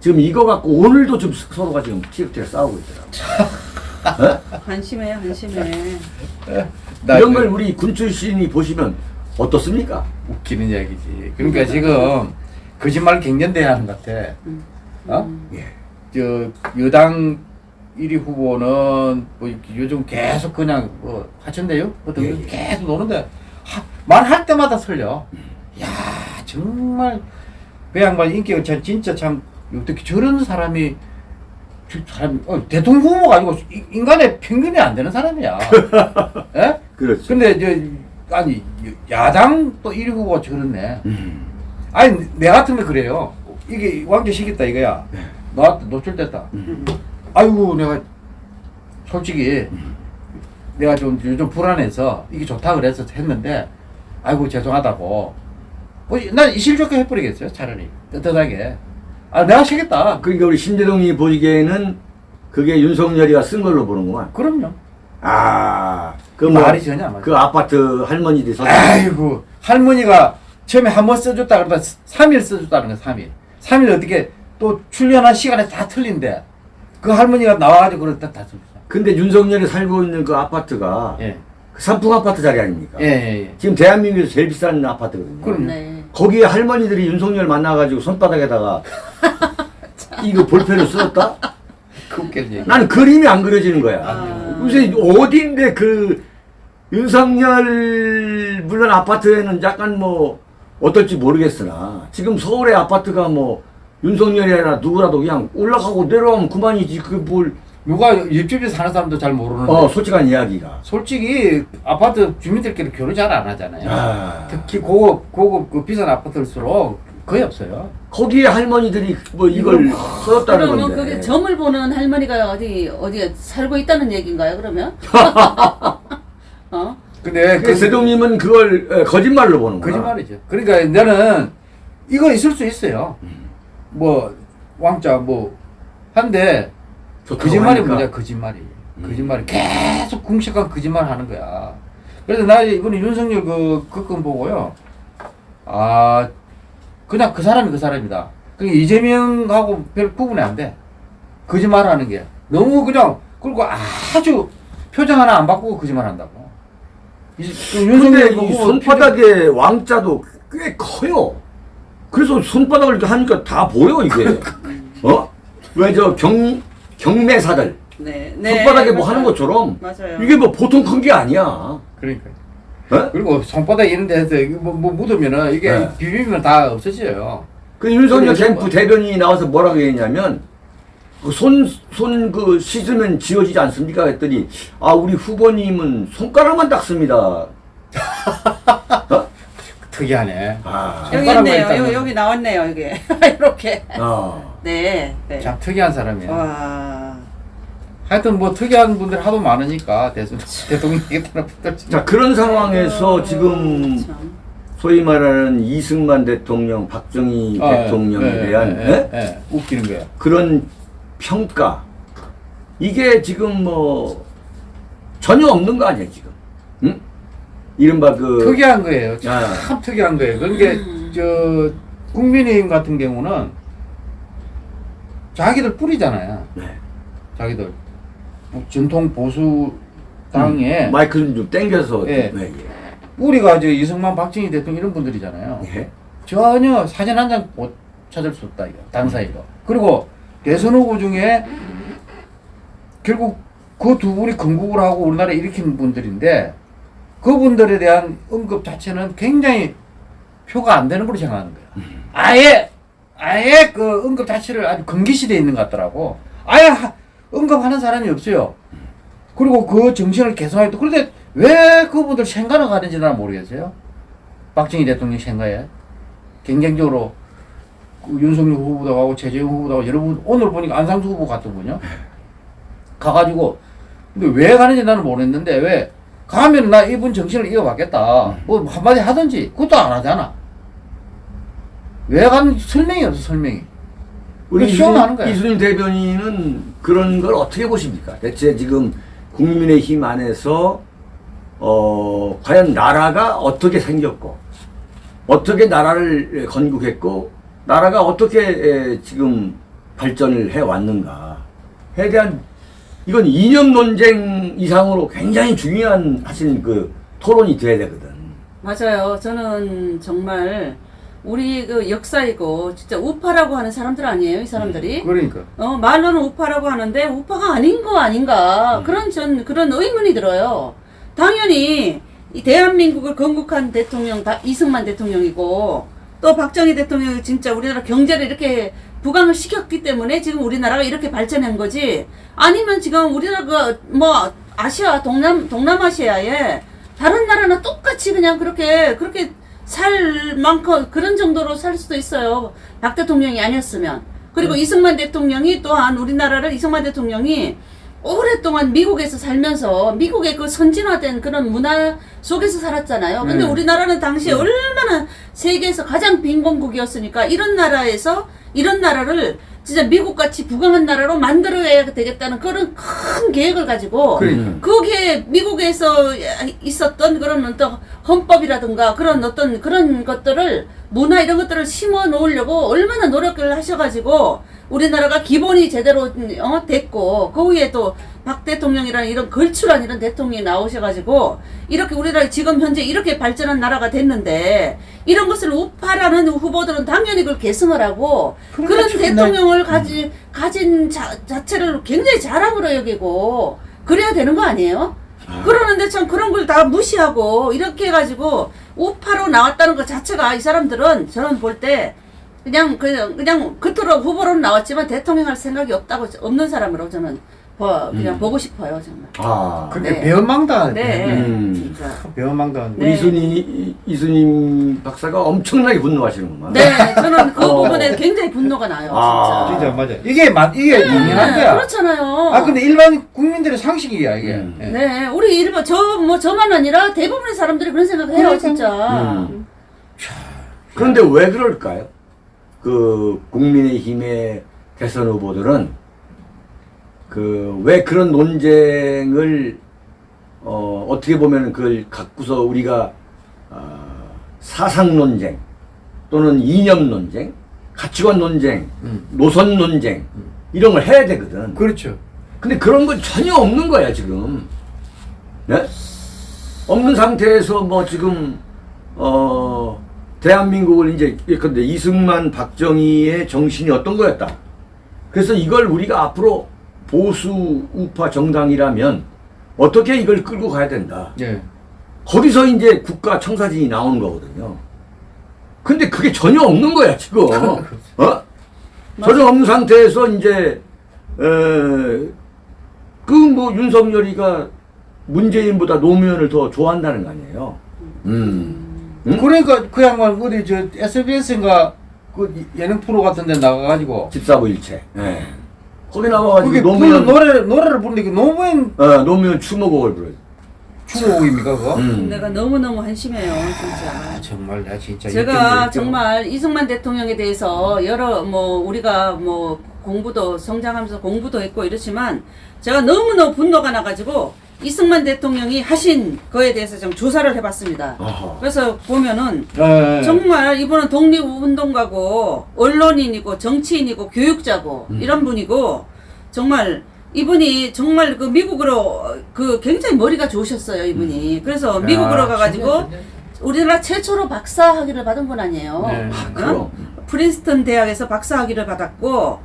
지금 이거 갖고 오늘도 좀 서로가 지금 티격태격 싸우고 있더라고. 어? 한심해, 한심해. 나 이런 그- 걸 우리 군 출신이 보시면 어떻습니까? 웃기는 이야기지. 그러니까 지금 거짓말 갱년돼야 하는 것 같아. 음. 어? 예. 저 여당 1위 후보는 뭐 요즘 계속 그냥 뭐 하천대요? 어떤 예, 거 예. 계속 노는데 하- 말할 때마다 설려. 야 정말 그 양반 인기가 참 진짜 참 어떻게 저런 사람이 저 사람 어, 대통령 후보가 아니고 이- 인간의 평균이 안 되는 사람이야. 예? 그렇죠. 근데 저 아니 야당 또 1위 후보가 저렇네. 음. 아니 내 같으면 그래요. 이게 왕자 시켰다 이거야. 네. 나한테 노출됐다. 음. 아이고 내가 솔직히 내가 좀 요즘 불안해서 이게 좋다 그래서 했는데 아이고 죄송하다고. 뭐, 난 이실 좋게 해버리겠어요 차라리 떳떳하게. 아 내가 시겠다. 그러니까 우리 신재동이 보기에는 그게 윤석열이가 쓴 걸로 보는구만. 그럼요. 아, 그 뭐, 말이 전혀 안 맞아. 그 아파트 할머니들이 서 아이고 할머니가 처음에 한 번 써줬다 그러다 3일 써줬다는 거야 3일 3일 어떻게 또 출연한 시간에 다 틀린데 그 할머니가 나와가지고 그랬다 다 써줬어 근데 윤석열이 살고 있는 그 아파트가 예. 그 산풍 아파트 자리 아닙니까? 예, 예, 예. 지금 대한민국에서 제일 비싼 아파트거든요. 그럼요. 네. 거기에 할머니들이 윤석열 만나가지고 손바닥에다가 이거 볼펜을? 그 얘기 나는 그림이 안 그려지는 거야. 아. 요새 어디인데 그 윤석열 물론 아파트에는 약간 뭐 어떨지 모르겠으나 지금 서울의 아파트가 뭐 윤석열이나 누구라도 그냥 올라가고 내려가면 그만이지 그뭘 누가 옆집에 사는 사람도 잘 모르는데 어, 솔직한 이야기가 솔직히 아파트 주민들끼리 결혼 잘 안 하잖아요. 아. 특히 고급 고급 그 비싼 아파트일수록 거의 없어요. 거기에 할머니들이 뭐 이걸 써줬다는 그러면 건데 그게 점을 보는 할머니가 어디 어디에 살고 있다는 얘기인가요? 그러면? 어? 근데 그 세종님은 그걸 에, 거짓말로 보는 거야 거짓말이죠. 그러니까 나는 이거 있을 수 있어요. 뭐 왕자 뭐 한데 거짓말이 하니까. 뭐냐 거짓말이 거짓말이 계속 궁식한 거짓말 하는 거야. 그래서 나 이번에 윤석열 그 그건 보고요. 아 그냥 그 사람이 그 사람이다. 그게 이재명하고 별 구분이 안 돼. 거짓말하는 게 너무 그냥 그리고 아주 표정 하나 안 바꾸고 거짓말한다고. 이- 그 근데 윤석열 이 손바닥에 왕자도 꽤 커요. 그래서 손바닥을 이렇게 하니까 다 보여 이게. 어? 왜 저 경 경매사들 네. 네. 손바닥에 뭐 맞아요. 하는 것처럼 맞아요. 이게 뭐 보통 큰 게 아니야. 그러니까. 어? 그리고 손바닥 이런 데서 뭐, 뭐 묻으면은 이게 네. 비비면 다 없어져요. 그 윤석열 캠프 뭐- 대변인이 나와서 뭐라고 했냐면 그손손 그 씻으면 지워지지 않습니까? 했더니 아 우리 후보님은 손가락만 닦습니다. 특이하네. 아, 여기 손가락만 있네요. 여기, 여기 나왔네요. 이게 이렇게. 어. 네. 네. 참 특이한 사람이에요. 와. 하여튼 뭐 특이한 분들 하도 많으니까 대선 대통령이겠다는 분들 자 그런 상황에서 어, 지금 참. 소위 말하는 이승만 대통령, 박정희 아, 대통령에 예, 예, 대한 예, 예? 예, 웃기는 거야. 그런 평가 이게 지금 뭐 전혀 없는 거 아니야 지금? 응? 이른바 그 특이한 거예요. 참 아. 특이한 거예요. 그러니까 저 국민의힘 같은 경우는 자기들 뿌리잖아요. 네. 자기들 전통 보수 당에 마이크를 좀 땡겨서 예. 네, 뿌리가 저 이승만, 박정희 대통령 이런 분들이잖아요. 예. 예. 전혀 사진 한 장 못 찾을 수 없다 이거 당 사이로. 그리고 대선 후보 중에 결국 그 두 분이 건국을 하고 우리나라 일으킨 분들인데 그분들에 대한 언급 자체는 굉장히 표가 안 되는 걸로 생각하는 거야. 아예 아예 그 언급 자체를 아주 금기시돼 있는 것 같더라고. 아예 하- 언급하는 사람이 없어요. 그리고 그 정신을 개선하겠다. 그런데 왜 그분들 생가를 가는지 나는 모르겠어요. 박정희 대통령 생가에 경쟁적으로 그 윤석열 후보도 가고 최재형 후보도 가고 여러분 오늘 보니까 안상수 후보 같더군요. 가가지고 근데 왜 가는지 나는 모르겠는데 왜 가면 나 이분 정신을 이어받겠다. 뭐 한마디 하든지 그것도 안 하잖아. 왜 가는지 설명이 없어 설명이. 우리 시험하는 거야. 이순신 대변인은 그런 걸 어떻게 보십니까? 대체 지금 국민의힘 안에서 어 과연 나라가 어떻게 생겼고 어떻게 나라를 건국했고 나라가 어떻게 에, 지금 발전을 해 왔는가에 대한 이건 이념 논쟁 이상으로 굉장히 중요한 사실 그 토론이 돼야 되거든. 맞아요. 저는 정말 우리 그 역사이고 진짜 우파라고 하는 사람들 아니에요, 이 사람들이? 그러니까. 어, 말로는 우파라고 하는데 우파가 아닌 거 아닌가 그런 전 그런 의문이 들어요. 당연히 이 대한민국을 건국한 대통령 다 이승만 대통령이고 또 박정희 대통령이 진짜 우리나라 경제를 이렇게 부강을 시켰기 때문에 지금 우리나라가 이렇게 발전한 거지 아니면 지금 우리나라가 뭐 아시아 동남 동남아시아에 다른 나라나 똑같이 그냥 그렇게 그렇게 살 만큼 그런 정도로 살 수도 있어요. 박 대통령이 아니었으면. 그리고 이승만 대통령이 또한 우리나라를 이승만 대통령이 오랫동안 미국에서 살면서 미국의 그 선진화된 그런 문화 속에서 살았잖아요. 근데 네. 우리나라는 당시에 얼마나 세계에서 가장 빈곤국이었으니까 이런 나라에서 이런 나라를 진짜 미국같이 부강한 나라로 만들어야 되겠다는 그런 큰 계획을 가지고 그러니까. 거기에 미국에서 있었던 그런 어떤 헌법이라든가 그런 어떤 그런 것들을 문화 이런 것들을 심어 놓으려고 얼마나 노력을 하셔가지고 우리나라가 기본이 제대로 어, 됐고 그 위에 또 박 대통령이라는 이런 걸출한 이런 대통령이 나오셔가지고 이렇게 우리나라 지금 현재 이렇게 발전한 나라가 됐는데 이런 것을 우파라는 후보들은 당연히 그걸 계승을 하고 그러니까 그런 대통령을 가지, 가진 자, 자체를 굉장히 자랑으로 여기고 그래야 되는 거 아니에요? 그러는데 참 그런 걸 다 무시하고 이렇게 해가지고 우파로 나왔다는 것 자체가 이 사람들은 저는 볼 때 그냥 그냥 그냥 겉으로 후보로는 나왔지만 대통령 할 생각이 없다고 없는 사람으로 저는 보- 그냥 음. 보고 싶어요 정말. 아, 그렇게 네. 배은망당. 네, 음. 진짜. 배은망당. 네. 이순이 이순임 박사가 엄청나게 분노하시는구만. 네, 저는 그 어. 부분에 굉장히 분노가 나요. 아. 진짜. 진짜 맞아. 이게 맞 이게 당연한 거야. 그렇잖아요. 아 근데 일반 국민들의 상식이야 이게. 음. 예. 네, 우리 일본 저뭐 저만 아니라 대부분의 사람들이 그런 생각을 해요, 그러니까. 진짜. 음. 그런데 왜 그럴까요? 그 국민의힘의 대선 후보들은 그 왜 그런 논쟁을 어 어떻게 보면 그걸 갖고서 우리가 어, 사상 논쟁 또는 이념 논쟁, 가치관 논쟁, 음. 노선 논쟁 이런 걸 해야 되거든. 그렇죠. 근데 그런 건 전혀 없는 거야 지금. 네? 없는 상태에서 뭐 지금 어 대한민국을 이제 예컨대 이승만 박정희의 정신이 어떤 거였다. 그래서 이걸 우리가 앞으로 보수 우파 정당이라면 어떻게 이걸 끌고 가야 된다. 예. 거기서 이제 국가 청사진이 나오는 거거든요. 근데 그게 전혀 없는 거야 지금. 어? 전혀 없는 상태에서 이제 그 뭐 윤석열이가 문재인보다 노무현을 더 좋아한다는 거 아니에요. 음. 응? 그러니까 그 양반 어디 저 SBS인가 그 예능 프로 같은 데 나가가지고 집사부 일체. 예. 거기 나와가지고 노무현 부르는 노래를 그 노무현 어, 노무현 추모곡을 불러요. 추모곡입니까 그거? 음. 내가 너무 너무 한심해요, 아 진짜. 정말 나 진짜 제가 정말 이승만 대통령에 대해서 여러 뭐 우리가 뭐 공부도 성장하면서 공부도 했고 이렇지만 제가 너무 너무 분노가 나가지고 이승만 대통령이 하신 거에 대해서 좀 조사를 해봤습니다. 어허. 그래서 보면은 예. 정말 이분은 독립운동가고 언론인이고 정치인이고 교육자고 음. 이런 분이고 정말 이분이 정말 그 미국으로 그 굉장히 머리가 좋으셨어요 이분이 그래서 미국으로 야, 가가지고. 우리나라 최초로 박사 학위를 받은 분 아니에요 네. 아. 프린스턴 대학에서 박사 학위를 받았고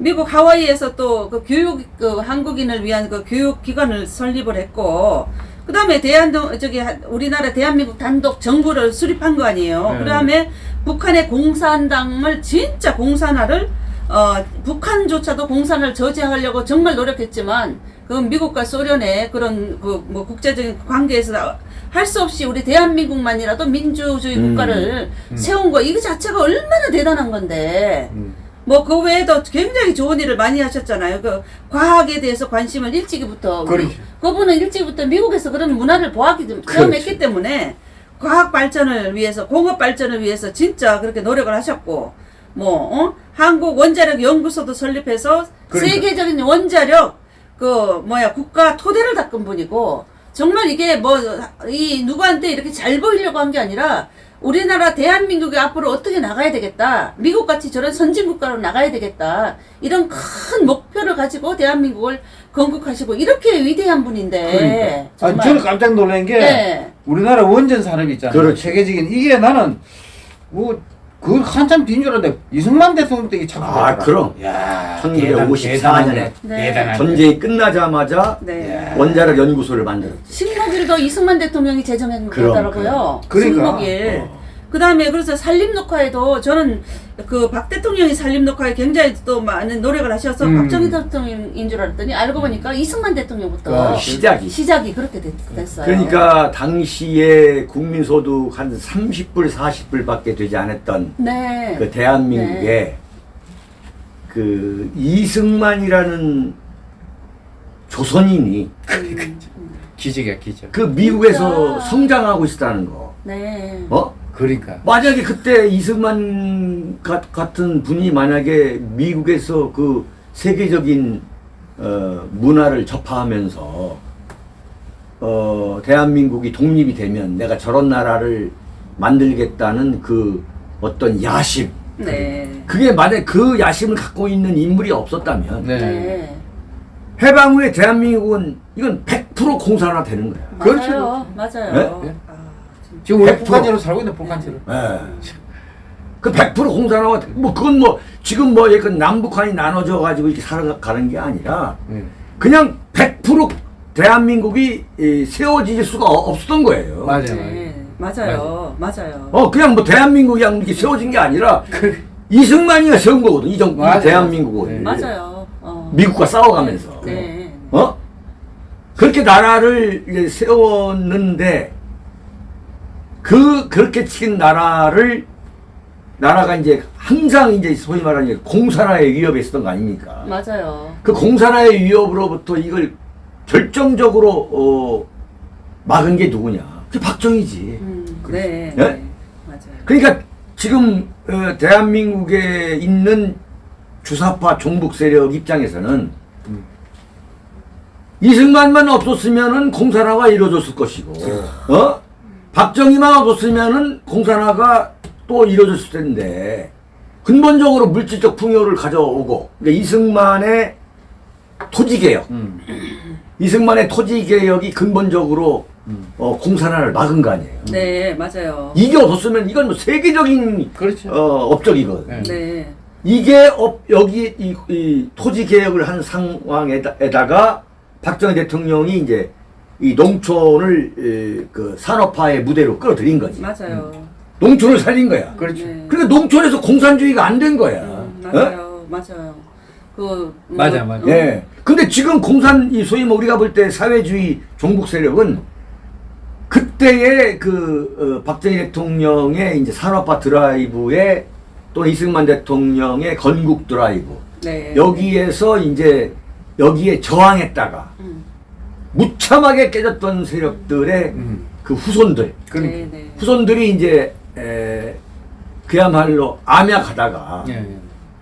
미국 하와이에서 또 그 교육 그 한국인을 위한 그 교육 기관을 설립을 했고 그 다음에 대한 저기 하- 우리나라 대한민국 단독 정부를 수립한 거 아니에요. 네. 그 다음에 북한의 공산당을 진짜 공산화를 어 북한조차도 공산을 저지하려고 정말 노력했지만 그 미국과 소련의 그런 그 뭐 국제적인 관계에서 할 수 없이 우리 대한민국만이라도 민주주의 음. 국가를 음. 세운 거 이거 자체가 얼마나 대단한 건데 음. 뭐 그 외에도 굉장히 좋은 일을 많이 하셨잖아요. 그 과학에 대해서 관심을 일찍이부터 그렇죠. 그분은 일찍부터 미국에서 그런 문화를 보았기 좀 그렇죠. 체험했기 때문에 과학 발전을 위해서 공업 발전을 위해서 진짜 그렇게 노력을 하셨고 뭐 어? 한국 원자력 연구소도 설립해서 그러니까. 세계적인 원자력 그 뭐야 국가 토대를 닦은 분이고 정말 이게 뭐 이 누구한테 이렇게 잘 보이려고 한 게 아니라 우리나라 대한민국이 앞으로 어떻게 나가야 되겠다. 미국 같이 저런 선진 국가로 나가야 되겠다. 이런 큰 목표를 가지고 대한민국을 건국하시고 이렇게 위대한 분인데 그러니까. 아, 저는 깜짝 놀란 게 네. 우리나라 원전 산업 있잖아요. 그렇죠. 세계적인 이게 나는 뭐 그 한참 뒤인 줄 알았는데 이승만 대통령 때 이게 참. 아, 그럼. 야, 1954 년에 네. 대단한. 전쟁이 끝나자마자 네. 원자력 연구소를 만들었지. 식목일도 이승만 대통령이 제정한 거더라고요. 그러니까. 식목일. 어. 그 다음에 그래서 산림 녹화에도 저는 그 박 대통령이 산림 녹화에 굉장히 또 많은 노력을 하셔서 음. 박정희 대통령인 줄 알았더니 알고 보니까 이승만 대통령부터 아, 시작이. 시작이 그렇게 됐, 됐어요. 그러니까 당시에 국민소득 한 30불, 40불밖에 되지 않았던 네. 그 대한민국에 그 이승만이라는 조선인이 음, 기적이야 기적. 그 미국에서 진짜. 성장하고 있다는 거. 네. 어? 그러니까. 만약에 그때 이승만 가- 같은 분이 만약에 미국에서 그 세계적인 어, 문화를 접하면서 어, 대한민국이 독립이 되면 내가 저런 나라를 만들겠다는 그 어떤 야심 네. 그게 만약 그 야심을 갖고 있는 인물이 없었다면 네. 네. 해방 후에 대한민국은 이건 100% 공산화 되는 거야. 맞아요. 맞아요. 네? 지금 우리 100%. 북한제로 살고 있는 북한제로. 예. 그100% 공산화가 뭐 그건 뭐 지금 뭐 약간 남북한이 나눠져 가지고 이렇게 살아가는 게 아니라 네. 그냥 100% 대한민국이 이, 세워질 수가 어- 없었던 거예요. 맞아요. 네, 맞아요. 맞아요. 어 그냥 뭐 대한민국이 이렇게 세워진 게 아니라 그, 이승만이가 세운 거거든. 이 정부. 대한민국을 네. 맞아요. 어. 미국과 싸워가면서. 네. 어? 그렇게 나라를 이제 세웠는데 그 그렇게 친 나라를 나라가 이제 항상 이제 소위 말하는 공산화의 위협에 있었던 거 아닙니까? 맞아요. 그 공산화의 위협으로부터 이걸 결정적으로 어, 막은 게 누구냐? 그 박정희지. 음, 네. 예? 네. 맞아요. 그러니까 지금 어, 대한민국에 있는 주사파 종북 세력 입장에서는 음. 이승만만 없었으면은 공산화가 이루어졌을 것이고, 어? 박정희만 없었으면은 공산화가 또 이루어졌을 텐데, 근본적으로 물질적 풍요를 가져오고, 그러니까 이승만의 토지개혁, 음. 이승만의 토지개혁이 근본적으로 음. 어, 공산화를 막은 거 아니에요. 네, 맞아요. 이게 없었으면 이건 뭐 세계적인 그렇죠. 어, 업적이거든. 네. 네. 이게 업, 여기 이, 이 토지 개혁을 한 상황에다가 박정희 대통령이 이제 이 농촌을 에, 그 산업화의 무대로 끌어들인 거지. 맞아요. 농촌을 살린 거야. 그렇죠. 네. 그러니까 농촌에서 공산주의가 안 된 거야. 음, 어? 맞아요. 맞아요. 그 맞아, 맞아. 예. 근데 지금 공산 이 소위 뭐 우리가 볼 때 사회주의 종북 세력은 그때의 그 어, 박정희 대통령의 이제 산업화 드라이브에 또 이승만 대통령의 건국 드라이브 네. 여기에서 이제 여기에 저항했다가 음. 무참하게 깨졌던 세력들의 음. 그 후손들 그러니까. 네, 네. 후손들이 이제 에, 그야말로 암약하다가 예, 예.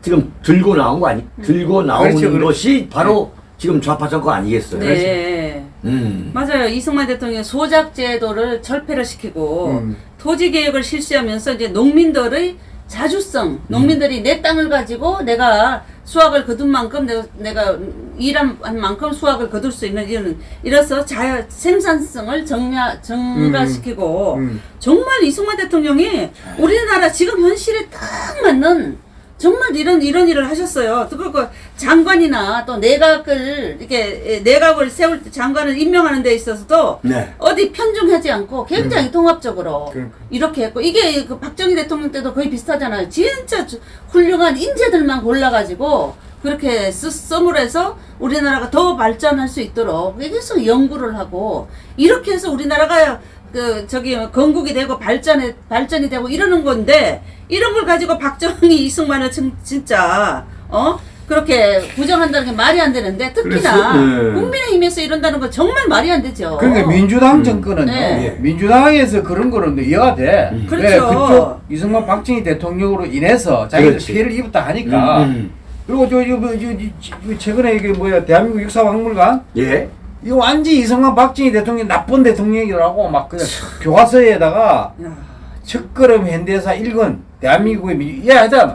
지금 들고 나온 거 아니 들고 나온 그렇죠, 그렇죠. 것이 바로 지금 좌파 정권 아니겠어요? 네. 음. 맞아요. 이승만 대통령이 소작 제도를 철폐를 시키고 음. 토지 개혁을 실시하면서 이제 농민들의 자주성, 농민들이 내 땅을 가지고 내가 수확을 거둔 만큼 내가, 내가 일한 만큼 수확을 거둘 수 있는 이런 이래서 자 생산성을 정야, 증가시키고 음. 정말 이승만 대통령이 우리나라 지금 현실에 딱 맞는 정말 이런 이런 일을 하셨어요. 그, 그 장관이나 또 내각을 이렇게 내각을 세울 때 장관을 임명하는 데 있어서도 네. 어디 편중하지 않고 굉장히 통합적으로 그러니까. 이렇게 했고 이게 그 박정희 대통령 때도 거의 비슷하잖아요. 진짜 주- 훌륭한 인재들만 골라가지고 그렇게 쓰, 썸을 해서 우리나라가 더 발전할 수 있도록 계속 연구를 하고 이렇게 해서 우리나라가 그 저기 건국이 되고 발전에 발전이 되고 이러는 건데 이런 걸 가지고 박정희 이승만을 진- 진짜 어 그렇게 부정한다는 게 말이 안 되는데 특히나 네. 국민의힘에서 이런다는 건 정말 말이 안 되죠. 그러니까 민주당 정권은요. 네. 민주당에서 그런 거는 이해가 돼. 음. 그렇죠. 왜 그쪽 이승만 박정희 대통령으로 인해서 자기들. 피해를 입었다 하니까. 음, 그리고 저, 저, 저, 저, 저, 최근에 이게 뭐야 대한민국 역사박물관 예. 이거 완전 이승만 박정희 대통령 나쁜 대통령이라고 막 그냥 교과서에다가 야, 첫걸음 현대사 1권 대한민국의 민 예, 하여튼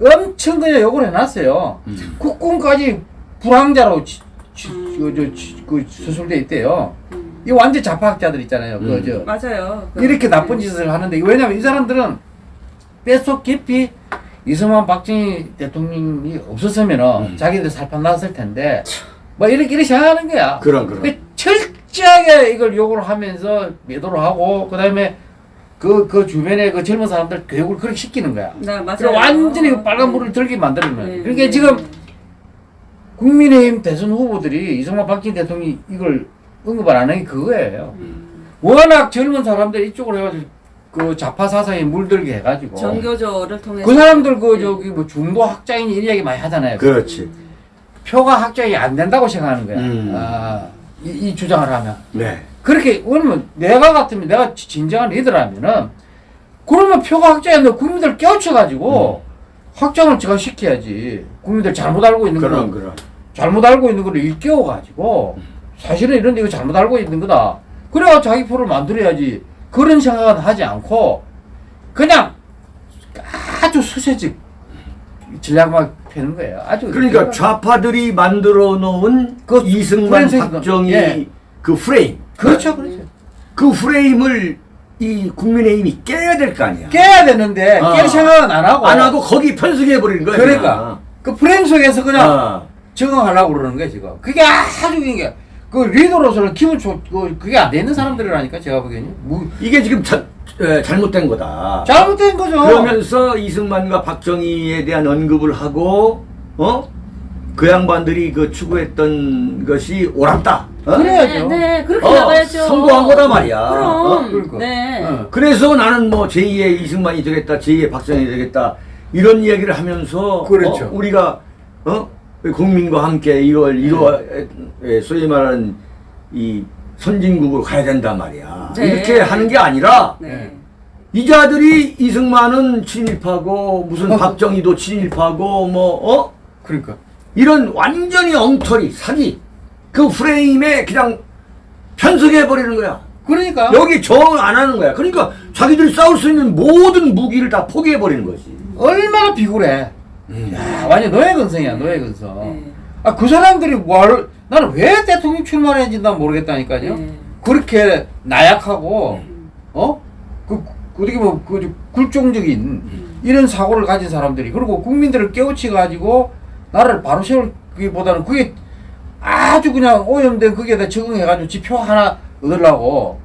엄청 그냥 욕을 해놨어요. 음. 국군까지 불황자로 지, 지, 음. 그, 저, 지, 그 수술돼 있대요. 음. 이 완전 좌파학자들 있잖아요. 음. 그저 맞아요. 그- 이렇게 나쁜 네. 짓을 하는데 왜냐면 이 사람들은 뼛속 깊이 이승만 박정희 대통령이 없었으면은 음. 자기들 살판 났을 텐데 뭐 이렇게 이렇게 생각하는 거야. 그런 그런. 그 철저하게 이걸 욕을 하면서 매도를 하고 그다음에 그, 그 주변에 그 젊은 사람들 교육을 그렇게 시키는 거야. 네, 맞아요. 완전히 그 빨간 네. 불을 들게 만드는 거야. 네, 그러니까 네. 지금 국민의힘 대선 후보들이 이승만 박정희 대통령이 이걸 언급을 안한게 그거예요. 음. 워낙 젊은 사람들 이쪽으로 해가지고 그 좌파 사상에 물들게 해가지고 정교조를 통해서 그 사람들 그 네. 저기 뭐 중도 학자인 이런 이야기 많이 하잖아요. 그렇지. 표가 학자이 안 된다고 생각하는 거야. 음. 아, 이, 이 주장을 하면 네. 그렇게 그러면 내가 같으면 내가 지- 진정한 리더라면은 그러면 표가 학자인데 국민들 깨우쳐가지고 확장을 제가 시켜야지. 국민들 잘못 알고 있는 거 그런. 잘못 알고 있는 거를 일깨워가지고 사실은 이런데 이거 잘못 알고 있는 거다. 그래야 자기 표를 만들어야지. 그런 생각은 하지 않고 그냥 아주 수세직 전략만 펴는 거예요. 아주 그러니까 좌파들이 만들어 놓은 그 이승만 프레임 박정희 예. 그 프레임. 그렇죠, 그렇죠. 그 프레임을 이 국민의힘이 깨야 될 거 아니야. 깨야 되는데 어. 깰 생각은 안 하고 안 하고 거기 편승해 버리는 거야. 그러니까 그 프레임 속에서 그냥 어. 적응하려고 그러는 거야 지금. 그게 아주 이게 그 리더로서는 기분 좋, 그, 그게 안 되는 사람들이라니까, 제가 보기에는. 뭐, 이게 지금 자, 에, 잘못된 거다. 잘못된 거죠. 그러면서 이승만과 박정희에 대한 언급을 하고 어? 그 양반들이 그 추구했던 것이 옳았다. 어? 그래야죠. 네, 네, 그렇게 어, 나가야죠. 선고한 거다 말이야. 그럼. 어? 그러니까. 네. 어. 그래서 나는 뭐 제2의 이승만이 되겠다, 제2의 박정희 되겠다 이런 이야기를 하면서 그렇죠. 어? 우리가 어? 국민과 함께 이걸 이루어 에, 소위 말하는 이 선진국으로 가야 된단 말이야. 네. 이렇게 하는 게 아니라 네. 이 자들이 이승만은 친일파고 무슨 어. 박정희도 친일파고 뭐 어? 그러니까. 이런 완전히 엉터리 사기 그 프레임에 그냥 편승해 버리는 거야. 그러니까. 여기 정을 안 하는 거야. 그러니까 자기들이 싸울 수 있는 모든 무기를 다 포기해 버리는 거지. 얼마나 비굴해. 야, 완전 노예근성이야, 노예근성. 네. 아, 그 사람들이 뭘, 나는 왜 대통령 출마했는지 난 모르겠다니까요. 네. 그렇게 나약하고, 어? 그, 그 어떻게 보면, 그, 굴종적인 이런 사고를 가진 사람들이, 그리고 국민들을 깨우치 가지고, 나라를 바로 세울기보다는 그게 아주 그냥 오염된 거기에다 적응해가지고 지표 하나 얻으려고.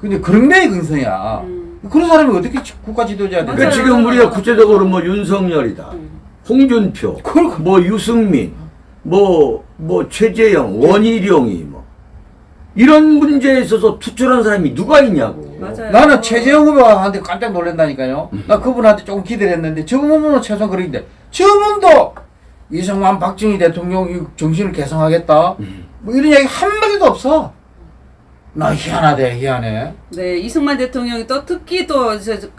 근데 그런데 근성이야. 음. 그런 사람이 어떻게 지- 국가 지도자야 돼? 그러니까. 지금 우리가 구체적으로 뭐 윤석열이다, 음. 홍준표, 그러니까. 뭐 유승민, 뭐 뭐 최재형, 원희룡이 뭐 이런 문제에 있어서 투철한 사람이 누가 있냐고. 맞아요. 나는 최재형 후보한테 깜짝 놀란다니까요. 나 그분한테 조금 기대를 했는데 저분은 최소한 그런데 저분도 이승만 박정희 대통령 이 정신을 개성하겠다. 뭐 이런 얘기 한마디도 없어. 나 희한하대 희한해. 네, 이승만 대통령이 또 특히 또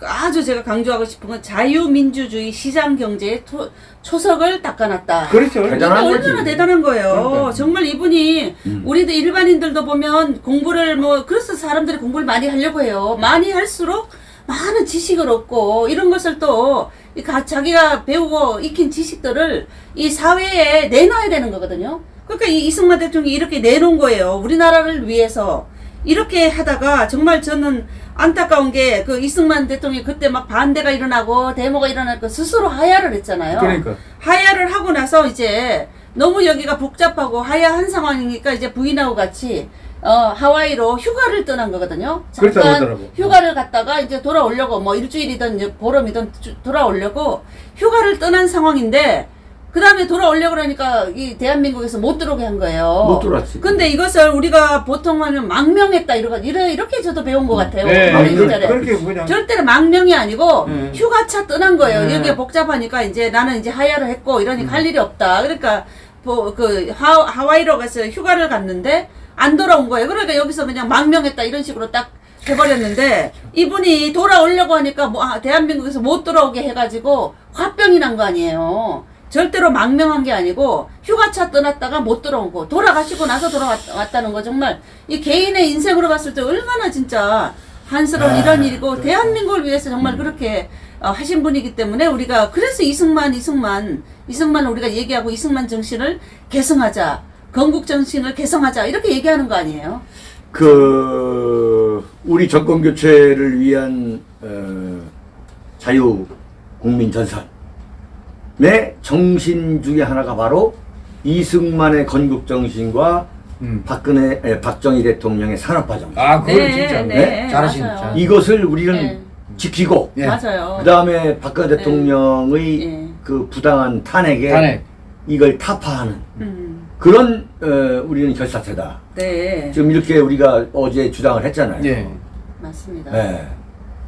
아주 제가 강조하고 싶은 건 자유민주주의 시장 경제의 토- 초석을 닦아놨다. 그렇죠. 대단한. 얼마나 대단한 거예요. 그러니까. 정말 이분이 음. 우리도 일반인들도 보면 공부를 뭐 그래서 사람들이 공부를 많이 하려고 해요. 많이 할수록 많은 지식을 얻고 이런 것을 또 자기가 배우고 익힌 지식들을 이 사회에 내놔야 되는 거거든요. 그러니까 이 이승만 대통령이 이렇게 내놓은 거예요. 우리나라를 위해서 이렇게 하다가 정말 저는 안타까운 게 그 이승만 대통령이 그때 막 반대가 일어나고 데모가 일어나고 스스로 하야를 했잖아요. 그러니까. 하야를 하고 나서 이제 너무 여기가 복잡하고 하야한 상황이니까 이제 부인하고 같이 어 하와이로 휴가를 떠난 거거든요. 잠깐. 휴가를 갔다가 이제 돌아오려고 뭐 일주일이든 이제 보름이든 주- 돌아오려고 휴가를 떠난 상황인데 그 다음에 돌아오려고 그러니까 이 대한민국에서 못 들어오게 한 거예요. 못 들어왔지. 근데 이것을 우리가 보통 하면 망명했다 이러고 이래 이렇게 저도 배운 것 같아요. 네. 그렇게 그냥. 절대로 망명이 아니고 음. 휴가차 떠난 거예요. 음. 여기가 복잡하니까 이제 나는 이제 하야를 했고 이러니까 할 일이 없다. 그러니까 뭐 그 하와이로 가서 휴가를 갔는데 안 돌아온 거예요. 그러니까 여기서 그냥 망명했다 이런 식으로 딱 해버렸는데 이분이 돌아오려고 하니까 뭐 아, 대한민국에서 못 돌아오게 해가지고 화병이 난 거 아니에요. 절대로 망명한 게 아니고 휴가차 떠났다가 못 돌아온 거 돌아가시고 나서 돌아왔다는 거 정말 이 개인의 인생으로 봤을 때 얼마나 진짜 한스러운 아, 이런 일이고 대한민국을 위해서 정말 그렇게 어, 하신 분이기 때문에 우리가 그래서 이승만 이승만 이승만을 우리가 얘기하고 이승만 정신을 개성하자 건국 정신을 개성하자 이렇게 얘기하는 거 아니에요? 그 우리 정권 교체를 위한 어, 자유 국민 전선 의 정신 중에 하나가 바로 이승만의 건국 정신과 음. 박근혜 에, 박정희 대통령의 산업화 정신 아, 그걸 네, 진짜. 네, 잘하신, 맞아요. 잘하신. 이것을 우리는 네. 지키고 예. 맞아요. 그 다음에 박근혜 대통령의 예. 그 부당한 탄핵에 탄핵. 이걸 타파하는 음, 그런 어, 우리는 결사체다. 네 지금 이렇게 우리가 어제 주장을 했잖아요. 예. 맞습니다. 네.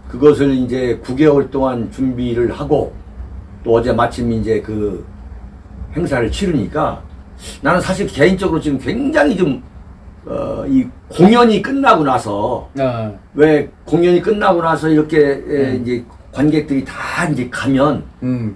그것을 이제 9개월 동안 준비를 하고 또 어제 마침 이제 그 행사를 치르니까 나는 사실 개인적으로 지금 굉장히 좀, 어, 이 공연이 끝나고 나서 아, 왜 공연이 끝나고 나서 이렇게 에, 음. 이제 관객들이 다 이제 가면 음.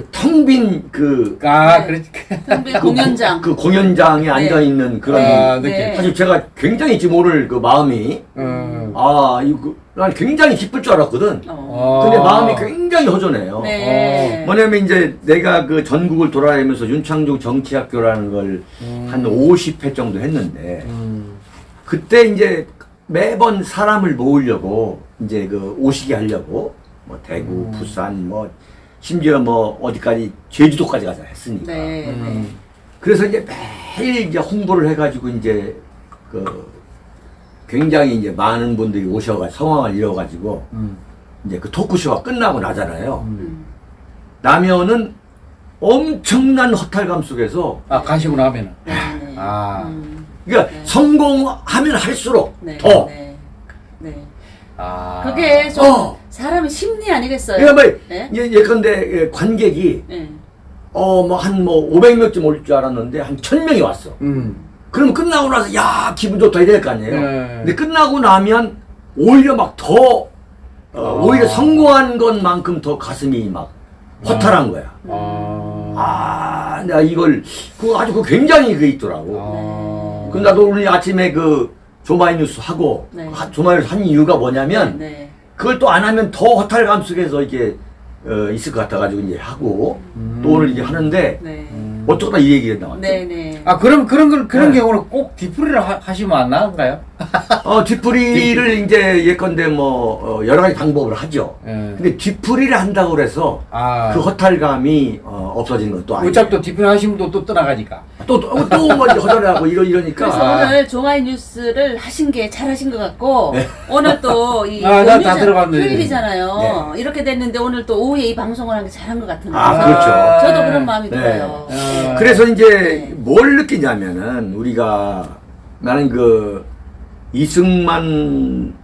그 텅빈 그, 아, 네. 그렇지. 선배 그 공연장. 그 공연장에 앉아 있는 그런 아, 네. 느낌. 사실 제가 굉장히 지금 오늘 그 마음이 음. 아, 이거 난 굉장히 기쁠 줄 알았거든. 어. 근데 아. 마음이 굉장히 허전해요. 네. 뭐냐면 이제 내가 그 전국을 돌아다니면서 윤창중 정치학교라는 걸한 50회 정도 했는데 음. 그때 이제 매번 사람을 모으려고 이제 그 오시게 하려고 뭐 대구, 부산 뭐 심지어 뭐 어디까지 제주도까지 가서 했으니까. 네. 음. 그래서 이제 매일 이제 홍보를 해가지고 이제 그 굉장히 이제 많은 분들이 오셔가 성황을 이뤄가지고 음. 이제 그 토크쇼가 끝나고 나잖아요. 음. 나면은 엄청난 허탈감 속에서 아 가시고 나면은. 네, 네. 아. 음. 그러니까 네. 성공하면 할수록 네. 더 네. 네. 아. 그게 좀 어. 사람의 심리 아니겠어요? 그러니까 뭐 네. 예, 예컨대 예, 관객이 네. 어뭐한뭐 500명쯤 올 줄 알았는데 한 1000명이 왔어. 음. 그러면 끝나고 나서 야 기분 좋다 이럴 거 아니에요. 네. 근데 끝나고 나면 오히려 막더 어, 아. 오히려 성공한 것만큼 더 가슴이 막 허탈한 거야. 아. 아, 내가 이걸 그 아주 그 굉장히 그 있더라고. 아. 그 나도 오늘 아침에 그 조마이 뉴스 하고 네. 하- 조마이 뉴스 한 이유가 뭐냐면 네. 그걸 또 안 하면 더 허탈감 속에서 이게 어, 있을 것 같아가지고 이제 하고 음. 또 오늘 이제 하는데 네. 음. 어쩌다 이 얘기가 나왔죠. 네. 네. 아 그럼 그런 걸 그런 네. 경우는 꼭 뒤풀이를 하, 하시면 안 나은가요? 어, 뒤풀이를 이제 예컨대 뭐 어, 여러 가지 방법을 하죠. 예. 근데 뒤풀이를 한다고 그래서 아. 그 허탈감이 어, 없어지는 것도 아니고 어차피 또 뒤풀이 하시면 또, 또 떠나가니까. 또또뭐 이제 허탈하고 이러 이러니까 그래서 아. 오늘 종아이 뉴스를 하신 게 잘하신 것 같고 네. 오늘 또이 아. 휴일이잖아요. 이렇게 됐는데 오늘 또 오후에 이 방송을 한 게 잘한 것 같은데. 아, 그렇죠. 저도 그런 마음이 네. 들어요. 아. 그래서 이제 네. 뭘 느끼냐면은 우리가 나는 그 이승만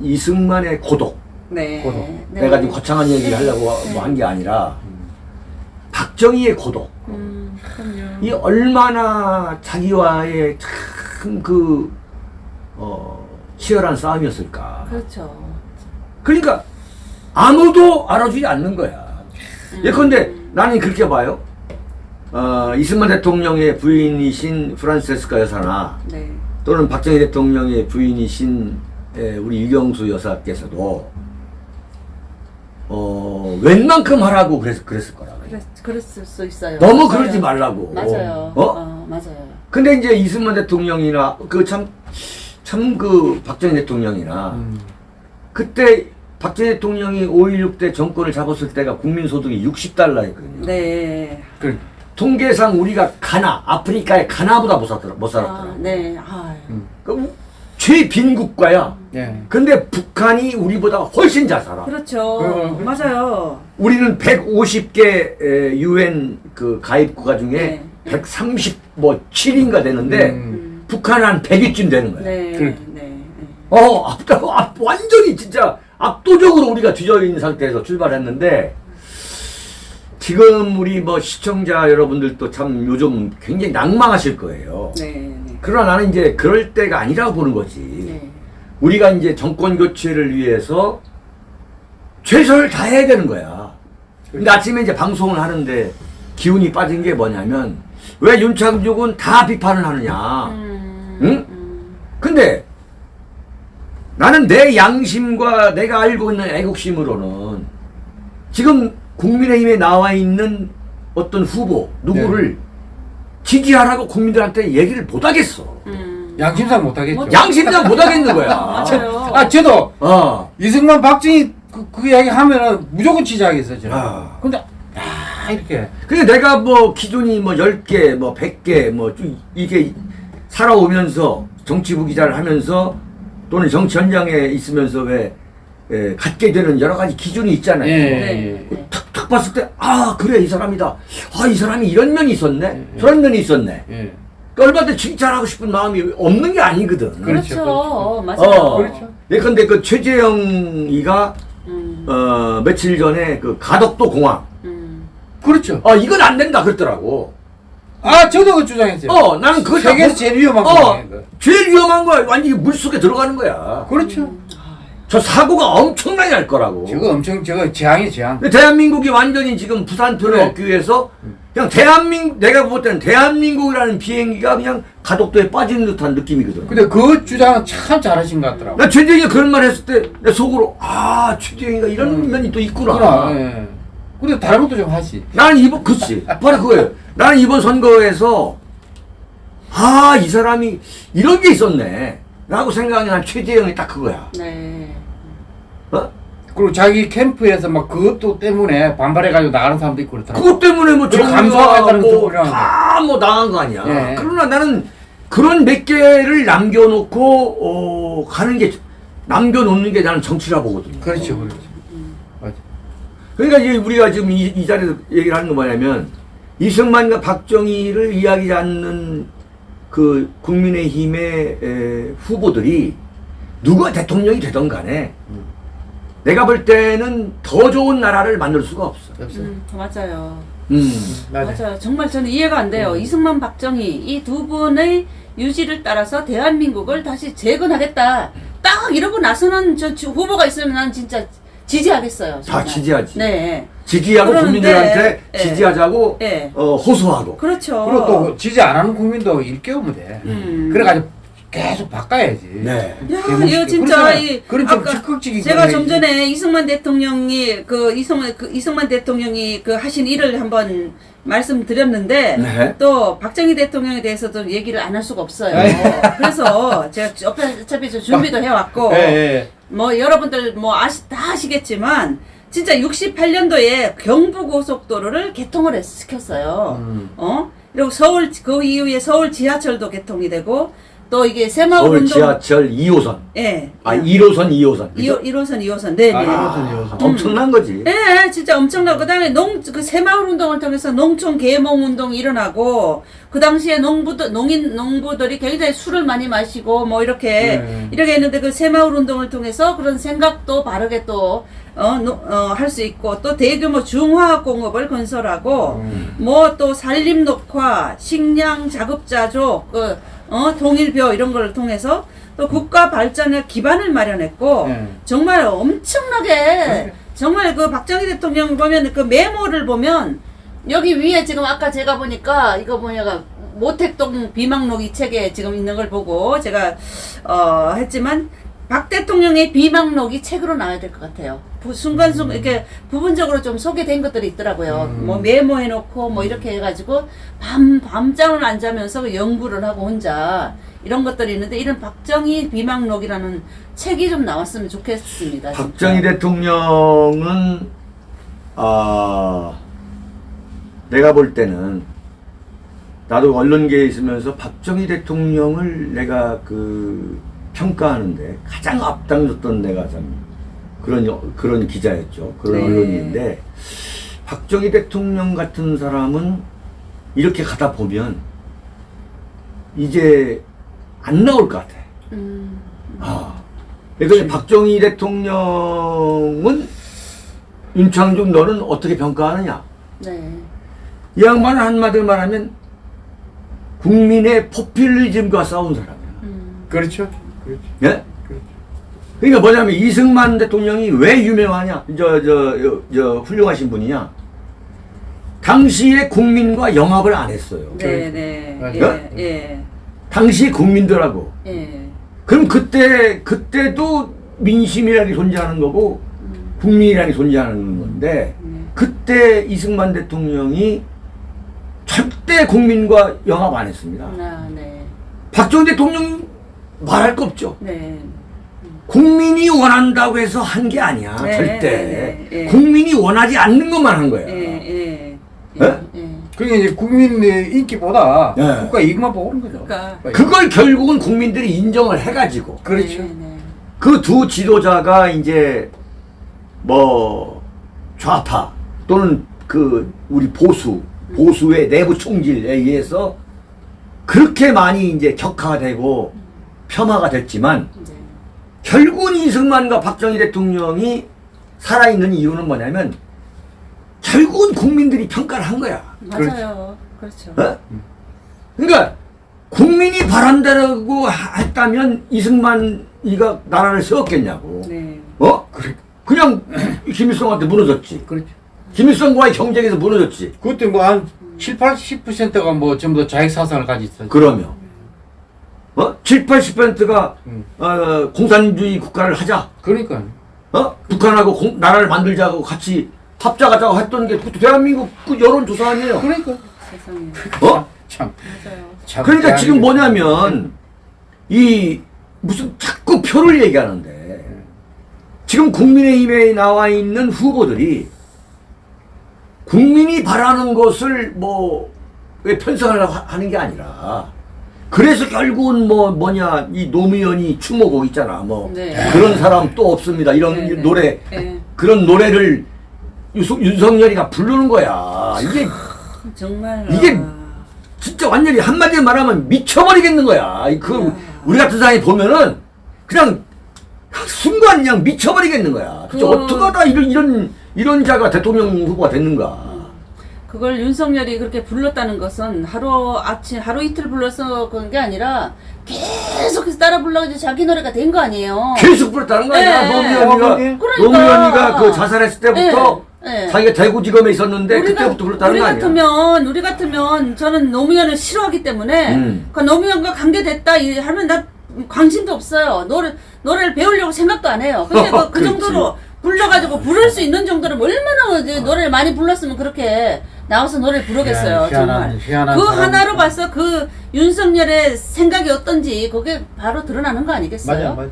이승만의 고독 네. 고독. 네. 내가 지금 거창한 얘기를 네. 하려고 네. 뭐한 게 아니라 박정희의 고독 음. 이 얼마나 자기와의 참그 어, 치열한 싸움이었을까. 그렇죠. 그러니까 아무도 알아주지 않는 거야. 음. 예컨대 나는 그렇게 봐요. 어, 이승만 대통령의 부인이신 프란세스카 여사나 네. 또는 박정희 대통령의 부인이신 에, 우리 유경수 여사께서도 어, 웬만큼 하라고 그랬, 그랬을 거라. 그랬, 그랬을 수 있어요. 너무 맞아요. 그러지 말라고. 맞아요. 어? 어, 맞아요. 근데 이제 이승만 대통령이나 그 참 참 그 박정희 대통령이나 음. 그때 박정희 대통령이 5.16 때 정권을 잡았을 때가 국민소득이 60달러였거든요. 네. 그, 통계상 우리가 가나, 아프리카의 가나보다 못 살았더라. 못 아, 살았더라. 네. 아, 음. 그 최빈 국가야. 예. 근데 북한이 우리보다 훨씬 잘 살아. 그렇죠. 어, 맞아요. 우리는 150개 유엔 그 가입 국가 중에 네. 130뭐 7인가 되는데 음. 음. 북한은 한 100위쯤 되는 거야. 네. 그래. 네. 네. 어, 완전히 진짜 압도적으로 우리가 뒤져 있는 상태에서 출발했는데 지금 우리 뭐 시청자 여러분들도 참 요즘 굉장히 낭망하실 거예요. 네. 네. 그러나 나는 이제 그럴 때가 아니라고 보는 거지. 네. 우리가 이제 정권 교체를 위해서 최선을 다해야 되는 거야. 근데 아침에 이제 방송을 하는데 기운이 빠진 게 뭐냐면 왜 윤창중은 다 비판을 하느냐. 음, 응? 음, 근데 나는 내 양심과 내가 알고 있는 애국심으로는 지금 국민의힘에 나와 있는 어떤 후보 누구를 지지하라고 국민들한테 얘기를 못 하겠어. 음. 양심상 못하겠죠. 양심상 못 하겠는 거야. 맞아요. 아 저도 어. 이승만 박정희 그, 그 이야기 하면은 무조건 지지하겠어요 저는. 아. 근데 아 이렇게 근데 내가 뭐 기존이 뭐 10개, 뭐 100개, 뭐쭉 이게 살아오면서 정치부 기자를 하면서 또는 정치 현장에 있으면서 왜 에, 갖게 되는 여러 가지 기준이 있잖아요. 예. 네. 네. 봤을 때, 아, 그래, 이 사람이다. 아, 이 사람이 이런 면이 있었네. 예. 저런 면이 있었네. 예. 얼마 때 칭찬하고 싶은 마음이 없는 게 아니거든. 그렇죠, 그렇죠. 그렇죠. 맞아요. 어. 그렇죠. 예컨대 그 최재형이가, 음. 어, 며칠 전에 그 가덕도 공항. 음. 그렇죠. 어, 이건 안 된다 그랬더라고. 아 저도 그 주장했어요. 어, 나는 그거 세계에서 제일 위험한 어, 거예요. 그거. 제일 위험한 거야. 완전히 물 속에 들어가는 거야. 그렇죠. 저 사고가 엄청나게 날 거라고. 저거 엄청 저거 재앙이 재앙. 대한민국이 완전히 지금 부산표를 그래. 얻기 위해서 그냥 대한민국 내가 볼 때는 대한민국이라는 비행기가 그냥 가덕도에 빠지는 듯한 느낌이거든. 근데 그 주장은 참 잘하신 것 같더라고. 나 최재형이 그런 말 했을 때 내 속으로 아 최재형이가 이런 음. 면이 또 있구나. 그러나, 예. 근데 다른 것도 좀 하지. 나는 이번 그치 바로 그거예요. 나는 이번 선거에서 아 이 사람이 이런 게 있었네. 라고 생각이 난 최재형이 딱 그거야. 네. 어? 그리고 자기 캠프에서 막 그것도 때문에 반발해가지고 나가는 사람도 있고 그렇더라고. 그것 때문에 뭐 그리고 감사하다는 뭐 다뭐 나간 거 아니야. 예. 그러나 나는 그런 몇 개를 남겨놓고 어, 가는 게 남겨놓는 게 나는 정치라 보거든요. 그렇죠, 그렇죠. 맞아. 그러니까 이제 우리가 지금 이, 이 자리에서 얘기를 하는 거 뭐냐면 이승만과 박정희를 이야기하지 않는 그 국민의힘의 에, 후보들이 누가 대통령이 되던 간에 내가 볼 때는 더 좋은 나라를 만들 수가 없어. 없어요. 음, 맞아요. 음. 맞아. 맞아요. 정말 저는 이해가 안 돼요. 이승만, 박정희 이 두 분의 유지를 따라서 대한민국을 다시 재건하겠다. 딱 이러고 나서는 저 지- 후보가 있으면 난 진짜 지지하겠어요. 다 정말. 지지하지. 네. 지지하고 그러는데, 국민들한테 예. 지지하자고 예. 어, 호소하고. 그렇죠. 그리고 또 지지 안 하는 국민도 일깨우면 돼. 음. 그래가지고 계속 바꿔야지. 네. 야. 이거 진짜. 이 아까 적극적인 제가 걸 좀. 전에 이승만 대통령이 그 이승만 그 이승만 대통령이 그 하신 일을 한번 말씀드렸는데 네. 또 박정희 대통령에 대해서도 얘기를 안 할 수가 없어요. 에이. 그래서 제가 어차피 준비도 해왔고 예, 예. 뭐 여러분들 뭐 아시 다 아시겠지만 진짜 68년도에 경부 고속도로를 개통을 했- 시켰어요. 음. 어? 그리고 서울 그 이후에 서울 지하철도 개통이 되고 또 이게 새마을 서울 운동 지하철 2호선. 예. 아, 1호선, 2호선. 1호, 1호선, 2호선. 네, 네. 아, 이호선, 이호선. 엄청난 거지. 예, 진짜 엄청나고 그다음에 농 그 새마을 운동을 통해서 농촌 계몽 운동이 일어나고 그 당시에 농부들 농인 농부들이 굉장히 술을 많이 마시고 뭐 이렇게 네. 이렇게 했는데 그 새마을 운동을 통해서 그런 생각도 바르게 또 어, 어, 할수 있고 또 대규모 중화학 공업을 건설하고 음. 뭐또 산림 녹화, 식량 자급자족, 그, 어, 통일벼 이런 걸 통해서 또 국가 발전의 기반을 마련했고 네. 정말 엄청나게 정말 그 박정희 대통령 보면 그 메모를 보면 여기 위에 지금 아까 제가 보니까 이거 뭐냐가 모택동 비망록 이 책에 지금 있는 걸 보고 제가 어 했지만 박 대통령의 비망록이 책으로 나와야 될 것 같아요. 부- 순간순간 이렇게 부분적으로 좀 소개된 것들이 있더라고요. 음. 뭐 메모해놓고 뭐 이렇게 해가지고 밤 밤잠을 안 자면서 그 연구를 하고 혼자 이런 것들이 있는데 이런 박정희 비망록이라는 책이 좀 나왔으면 좋겠습니다. 진짜. 박정희 대통령은 아 내가 볼 때는 나도 언론계에 있으면서 박정희 대통령을 내가 그 평가하는데 가장 앞당겼던 내가 참 그런 여- 그런 기자였죠 그런 네. 언론인데 박정희 대통령 같은 사람은 이렇게 가다 보면 이제 안 나올 것 같아. 음, 아, 그러니까 박정희 대통령은 윤창중 너는 어떻게 평가하느냐? 네. 이 양반은 한마디로 말하면 국민의 포퓰리즘과 싸운 사람이야. 음, 그렇죠. 그렇죠. 예? 그러니까 뭐냐면 이승만 대통령이 왜 유명하냐? 저, 저, 저, 저 훌륭하신 분이냐? 당시에 국민과 영합을 안 했어요. 네, 네, 맞아요. 예, 예, 당시 국민들하고. 예. 그럼 그때, 그때도 민심이라는 게 존재하는 거고, 음, 국민이라는 게 존재하는 건데, 네. 그때 이승만 대통령이 절대 국민과 영합 안 했습니다. 아, 네, 박정희 대통령 말할 거 없죠. 네. 국민이 원한다고 해서 한 게 아니야, 네, 절대. 네, 네. 국민이 원하지 않는 것만 한 거야. 예, 예, 예? 예. 그게 이제 국민의 인기보다 예. 국가 이익만 보는 거죠. 그러니까. 그걸 결국은 국민들이 인정을 해가지고, 그렇죠. 네, 네. 그두 지도자가 이제, 뭐, 좌파, 또는 그, 우리 보수, 보수의 내부 총질에 의해서 그렇게 많이 이제 격화되고 폄하가 됐지만, 네. 결국은 이승만과 박정희 대통령이 살아있는 이유는 뭐냐면 결국은 국민들이 평가를 한 거야. 맞아요. 그렇죠. 어? 그러니까 국민이 바란다고 하- 했다면 이승만이가 나라를 세웠겠냐고. 네. 어? 그냥 김일성한테 무너졌지. 그렇죠. 김일성과의 경쟁에서 무너졌지. 그때 뭐 한 7, 80%가 뭐 전부 다 자익 사상을 가지고 있었죠. 그러면 어? 7, 80%가 음. 어, 공산주의 국가를 하자. 그러니까. 어? 북한하고 공- 나라를 만들자고 같이 합작하자고 했던 게 그것도 대한민국 그 여론조사 아니에요. 그러니까. 세상에. 어? 참. 맞아요. 참 그러니까 지금. 뭐냐면 이 무슨 자꾸 표를 얘기하는데 지금 국민의힘에 나와 있는 후보들이 국민이 바라는 것을 뭐왜 하- 하는 게 아니라 그래서 결국은 뭐 뭐냐 이 노무현이 추모곡 있잖아 뭐 네. 그런 사람 또 없습니다 이런 네, 네. 노래 네. 그런 노래를 유석, 윤석열이가 부르는 거야 이게 정말 이게 아, 진짜 완전히 한마디로 말하면 미쳐버리겠는 거야. 이그 야. 우리 같은 사람이 보면은 그냥 순간 그냥 미쳐버리겠는 거야. 진짜 그- 어떻게 하다 이런 이런 이런 자가 대통령 후보가 됐는가. 그걸 윤석열이 그렇게 불렀다는 것은 하루 아침 하루 이틀 불러서 그런 게 아니라 계속해서 따라 불러가지고 자기 노래가 된 거 아니에요. 계속 불렀다는 거 아니야. 네. 노무현이가 어, 그러니까. 노무현이가 그 자살했을 때부터 네. 네. 자기가 대구지검에 있었는데 우리가- 그때부터 불렀다는 우리 거 아니야. 같으면 우리 같으면 저는 노무현을 싫어하기 때문에 음. 그 노무현과 관계됐다 이- 하면 나 관심도 없어요. 노래 노래를 배우려고 생각도 안 해요. 근데 그, 그. 정도로 불러가지고 부를 수 있는 정도로 얼마나 이제 노래를 많이 불렀으면 그렇게 나와서 노래를 부르겠어요. 희한한- 정말. 희한한 그. 하나로 봐서 그 윤석열의 생각이 어떤지 그게 바로 드러나는 거 아니겠어요? 맞아, 맞아.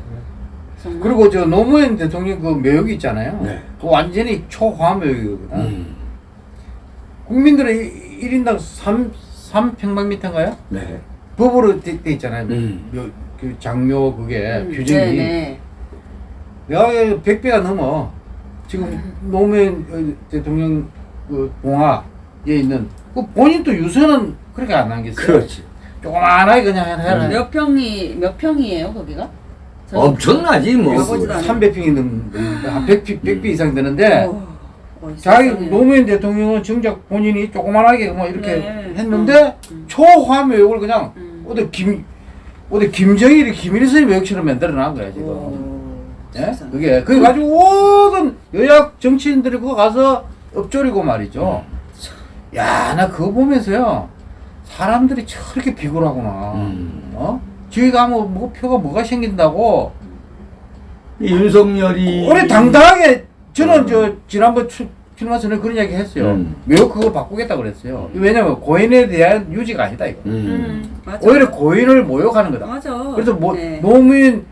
정말. 그리고 저 노무현 대통령 그 묘역이 있잖아요. 네. 그 완전히 초화 묘역이거든. 음. 국민들의 1인당 3, 3평방미터인가요? 네. 법으로 돼, 돼 있잖아요. 음. 묘, 그 장묘 그게 음, 규정이. 네네. 내가 100배가 넘어. 지금 노무현 어, 대통령 그 봉화에 있는 그 본인도 유서는 그렇게 안 남겼어요. 그렇지. 조그만하게 그냥 해라. 음. 몇 평이 몇 평이에요 거기가? 엄청나지 뭐. 가보지도 않아요. 300평이 넘는 한 100, 100배 이상 되는데 어, 어, 자기. 노무현 대통령은 정작 본인이 조그만하게 뭐 이렇게 네. 했는데 음. 초화묘역을 그냥 음. 어디 김 어디 김정일이 김일성의 묘역처럼 만들어 놔은 거야 지금. 오, 예? 그게 그래 가지고 모든 여야 정치인들이 그거 가서 엎조리고 말이죠. 야나 그거 보면서요 사람들이 저렇게 비굴하구나. 음. 어? 저희가 뭐, 뭐 표가 뭐가 생긴다고 이 윤석열이 올해 당당하게 저는 음. 저 지난번 추, 출마 전에 그런 이야기 했어요. 음. 매우 그거 바꾸겠다 그랬어요. 왜냐면 고인에 대한 유지가 아니다 이거. 음. 음. 오히려 고인을 모욕하는 거다. 맞아. 그래서 뭐 네. 노무현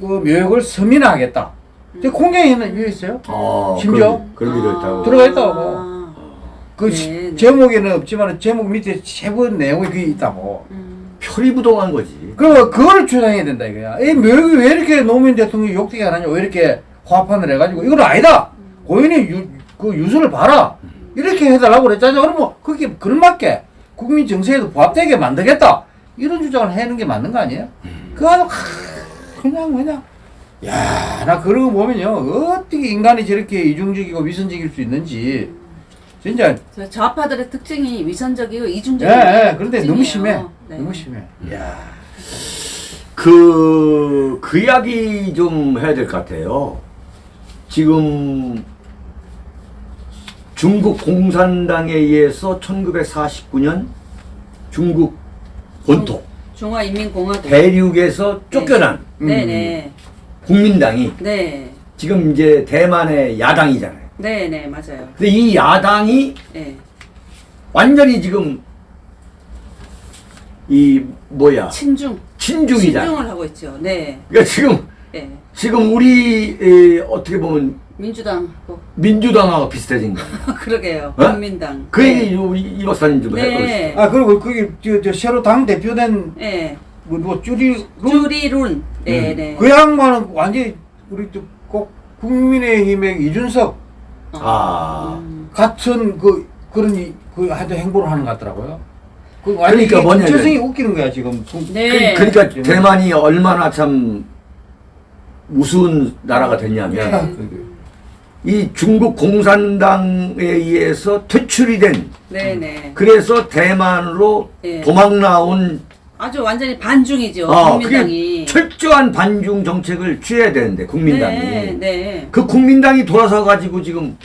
그 묘역을 서민화하겠다. 저 공장에는 있어요. 아, 심지어? 그런 게 있다고. 들어가 있다고. 아, 그 네, 시- 네. 제목에는 없지만 제목 밑에 세부 내용이 그게 있다고. 음, 표리부동한 거지. 그 그거를 주장해야 된다 이거야. 이 묘역이 왜 이렇게 노무현 대통령이 욕되게 하느냐, 왜 이렇게 화판을 해가지고 이건 아니다. 고인의 유, 그 유서를 봐라. 이렇게 해달라고 그랬잖아요. 그러면 뭐 그게 걸맞게 국민 정서에도 부합되게 만들겠다. 이런 주장을 하는 게 맞는 거 아니에요? 그거 하고 그냥 그냥 야, 나 그런 거 보면요. 어떻게 인간이 저렇게 이중적이고 위선적일 수 있는지 진짜 저 좌파들의 특징이 위선적이고 예, 이중적이고 예. 그런데 너무 심해. 네. 너무 심해. 야. 그, 그 이야기 좀 해야 될 것 같아요. 지금 중국 공산당에 의해서 1949년 중국 본토 중화인민공화국. 대륙에서 쫓겨난 네네. 국민당이 네. 지금 이제 대만의 야당이잖아요. 네네 맞아요. 근데 이 야당이 네. 완전히 지금 이 뭐야 친중. 친중이잖아. 친중을 하고 있죠. 네. 그러니까 지금 네. 지금 우리 에, 어떻게 보면 민주당. 그- 민주당하고 비슷해진 거야. 그러게요. 어? 국민당. 그 네. 얘기 우리 이 박사님 좀 해보시죠. 네. 아 그리고 그게 저, 저 새로 당 대표된 네. 뭐, 뭐 쭈리 주리룬. 네네. 그 양반은 완전히 우리 또꼭 국민의힘의 이준석 아. 음. 같은 그 그런 이- 그 하여튼 행보를 하는 것 같더라고요. 그 완전히 그러니까 뭐냐면- 정체성이 웃기는 거야 지금. 그- 네. 그, 러니까 대만이 얼마나 참 우스운 나라가 됐냐면 네. 이 중국 공산당에 의해서 퇴출이 된 네네. 그래서 대만으로 네. 도망 나온 아주 완전히 반중이죠. 어, 국민당이. 철저한 반중 정책을 취해야 되는데 국민당이 네. 네. 그 국민당이 돌아서 가지고 지금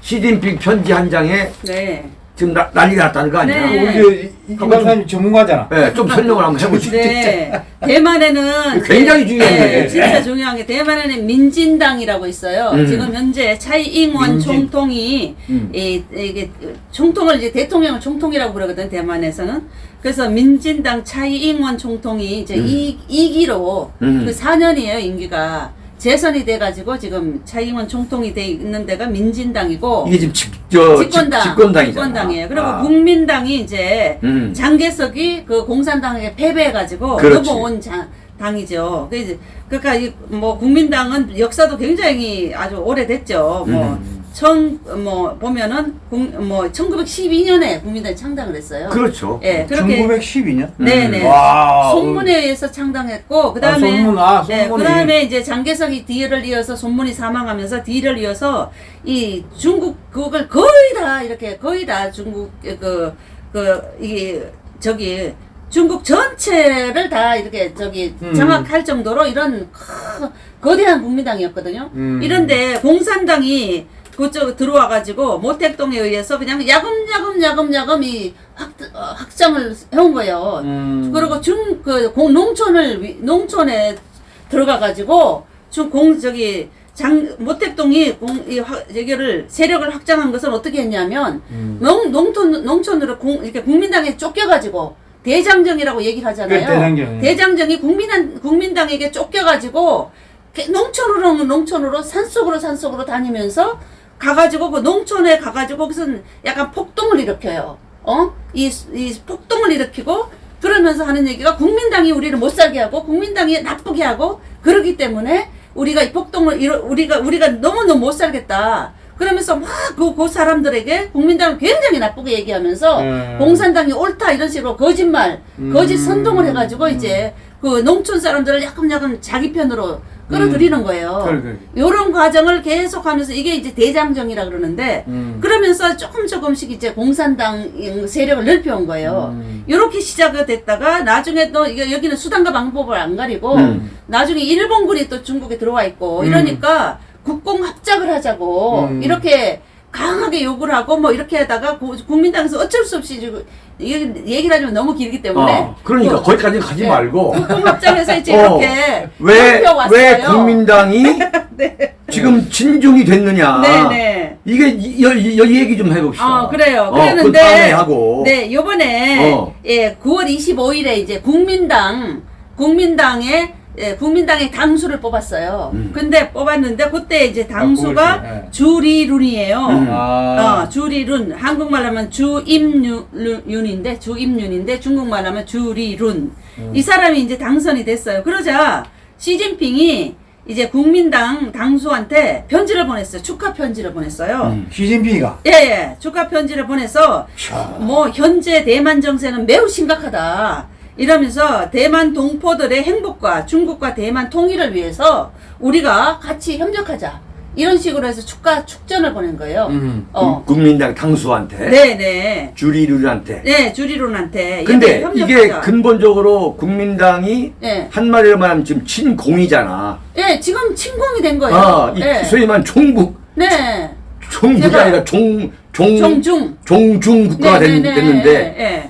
시진핑 편지 한 장에 네. 지금 나, 난리 났다는 거 아니야? 네. 우리 이- 박사님 전문가잖아. 네, 좀 설명을 한번 해보시죠. 네. 대만에는 굉장히 네, 중요한 네, 얘기예요. 진짜 중요한 게 대만에는 민진당이라고 있어요. 음. 지금 현재 차이잉원 민진. 총통이 음. 이, 이게 총통을 이제 대통령을 총통이라고 그러거든 대만에서는. 그래서 민진당 차이잉원 총통이 이제 음. 이 2기로 음. 그 4년이에요 임기가. 재선이 돼가지고 지금 차이원 총통이 돼 있는 데가 민진당이고 이게 지금 집, 저, 집권당, 집, 집권당이잖아. 집권당이에요. 그리고 아. 국민당이 이제 음. 장개석이 그 공산당에게 패배해가지고. 넘어온 장, 당이죠. 그 그러니까 이 뭐 국민당은 역사도 굉장히 아주 오래됐죠. 뭐 음. 청뭐 보면은 국, 뭐 1912년에 국민당이 창당을 했어요. 그렇죠. 예, 그렇게 1912년? 네네. 와. 손문에 의해서 창당했고 그 아, 다음에 손문, 아, 네, 손문이. 그 다음에 이제 장개석이 뒤를 이어서 손문이 사망하면서 뒤를 이어서 이 중국 그걸 거의 다 이렇게 거의 다 중국 그 그 이게 저기 중국 전체를 다 이렇게 저기 음. 장악할 정도로 이런 크- 거대한 국민당이었거든요. 음. 이런데 공산당이 그쪽 들어와가지고 모택동에 의해서 그냥 야금야금 야금야금 이 확, 어, 확장을 해온 거예요. 음. 그리고 중, 그, 공, 농촌을, 위- 농촌에 들어가가지고, 중, 공, 저기, 장, 모택동이 공, 이, 화, 여기를, 세력을 확장한 것은 어떻게 했냐면, 음. 농, 농촌, 농촌으로 공, 이렇게 국민당에 쫓겨가지고, 대장정이라고 얘기를 하잖아요. 그 대장정. 대장정이 국민, 국민당에게 쫓겨가지고, 게- 농촌으로, 농촌으로, 산속으로, 산속으로 다니면서, 가가지고, 그 농촌에 가가지고, 거기서 약간 폭동을 일으켜요. 어? 이, 이 폭동을 일으키고, 그러면서 하는 얘기가 국민당이 우리를 못 살게 하고, 국민당이 나쁘게 하고, 그러기 때문에, 우리가 이 폭동을, 이뤄- 우리가, 우리가 너무너무 못 살겠다. 그러면서 막 그, 그 사람들에게 국민당을 굉장히 나쁘게 얘기하면서 음. 공산당이 옳다 이런 식으로 거짓말, 음. 거짓 선동을 해가지고 이제 그 농촌 사람들을 야금야금 자기 편으로 끌어들이는 거예요. 그래, 그래. 요런 과정을 계속하면서 이게 이제 대장정이라 그러는데 음. 그러면서 조금 조금씩 이제 공산당 세력을 넓혀온 거예요. 음. 이렇게 시작이 됐다가 나중에 또 이게 여기는 수단과 방법을 안 가리고 음. 나중에 일본군이 또 중국에 들어와 있고 음. 이러니까 국공 합작을 하자고 음. 이렇게 강하게 욕을 하고 뭐 이렇게 하다가 고- 국민당에서 어쩔 수 없이 지금 이 얘기를 하면 너무 길기 때문에 어, 그러니까 그 거기까지 가지 네. 말고 합작해서 이제 어, 이렇게 왜. 왜 국민당이 지금 진중이 됐느냐. 네 네. 이게 이, 이, 이 얘기 좀 해봅시다. 어, 그래요. 어, 그랬는데, 하고. 네, 요번에, 어. 예, 9월 25일에 이제 국민당, 국민당의, 예, 국민당의 당수를 뽑았어요. 음. 근데 뽑았는데, 그때 이제 당수가 아. 예. 주리룬이에요. 음. 아. 어, 주리룬. 한국말 하면 주임윤인데, 주임윤인데, 중국말 하면 주리룬. 음. 이 사람이 이제 당선이 됐어요. 그러자, 시진핑이 이제 국민당 당수한테 편지를 보냈어요. 축하 편지를 보냈어요. 음. 시진핑이가. 예, 예. 축하 편지를 보내서 자. 뭐 현재 대만 정세는 매우 심각하다. 이러면서 대만 동포들의 행복과 중국과 대만 통일을 위해서 우리가 같이 협력하자. 이런 식으로 해서 축가 축전을 보낸 거예요. 음. 어. 국- 국민당 당수한테. 네, 네. 주리룰한테. 네, 주리론한테. 근데 이게. 근본적으로 국민당이 예. 한마디로 말하면 지금 친공이잖아. 예, 지금 침공이 된 거예요. 아, 이 예. 소위 말하는 종국, 네. 제가- 아니라 종, 종, 정중. 종중 국가가 됐, 네, 네, 네. 됐는데, 예, 예.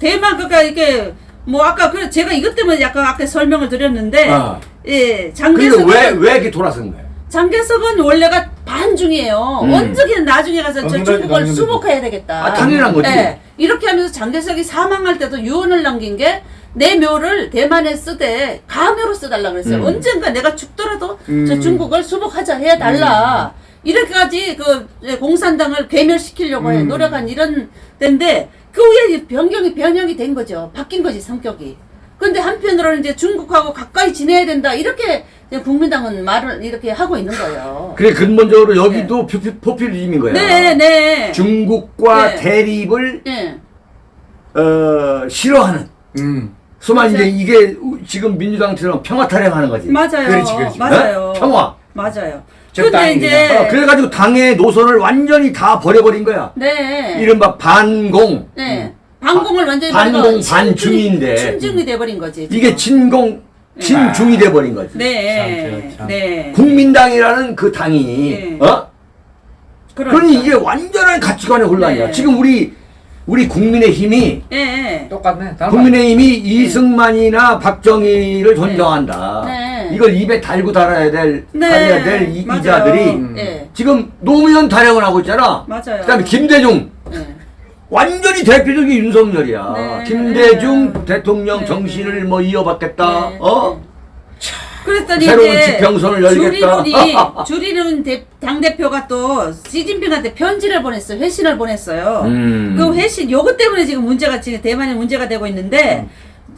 대만 그러니까 이게 뭐 아까 그 제가 이것 때문에 약간 아까 설명을 드렸는데 아. 예 그러니까 장개석은 왜, 왜 이렇게 돌아선 거야? 장개석은 원래가 반중이에요. 음. 언제든 나중에 가서 저 중국을. 수복해야 되겠다. 아, 당연한 거지. 예. 이렇게 하면서 장개석이 사망할 때도 유언을 남긴 게 내 묘를 대만에 쓰되 가묘로 써달라 그랬어요. 음. 언젠가 내가 죽더라도 저 음. 중국을 수복하자 해야 달라. 이렇게까지 그 공산당을 괴멸시키려고 해 음. 노력한 이런 때인데 그 후에 변경이 변형이 된 거죠. 바뀐 거지 성격이. 근데 한편으로는 이제 중국하고 가까이 지내야 된다 이렇게 국민당은 말을 이렇게 하고 있는 거예요. 그래, 근본적으로 여기도 포피, 포퓰리즘인 거야. 네, 네. 중국과 네. 대립을, 예. 어, 싫어하는. 음. 소만 이제. 이게 우- 지금 민주당처럼 평화 타령하는 거지. 맞아요. 그렇지, 그렇지. 맞아요. 네? 평화. 맞아요. 저 근데 이제. 어, 그래가지고 당의 노선을 완전히 다 버려버린 거야. 네. 이른바 반공. 네. 반공을 완전히 반공, 반중인데. 친중이 돼버린 거지. 지금. 이게 친공, 친중이 돼버린 거지. 네. 참, 참. 네. 국민당이라는 그 당이, 네. 어? 그러니까. 그러니 이게 완전한 가치관의 혼란이야. 네. 지금 우리, 우리 국민의 힘이, 예, 예. 똑같네. 닮아. 국민의 힘이 이승만이나 박정희를 존경한다. 네. 이걸 입에 달고 달아야 될, 네. 달아야 될 이, 맞아요. 이자들이 음. 예. 지금 노무현 타령을 하고 있잖아. 맞아요. 그다음에 김대중 예. 완전히 대표적인 윤석열이야. 네. 김대중 네. 대통령 네. 정신을 뭐 이어받겠다. 네. 어? 그랬더니 새로운 지평선을 열겠다. 주리룬이 주리룬 당 대표가 또 시진핑한테 편지를 보냈어요. 회신을 보냈어요. 음. 그 회신 요것 때문에 지금 문제가 지금 대만에 문제가 되고 있는데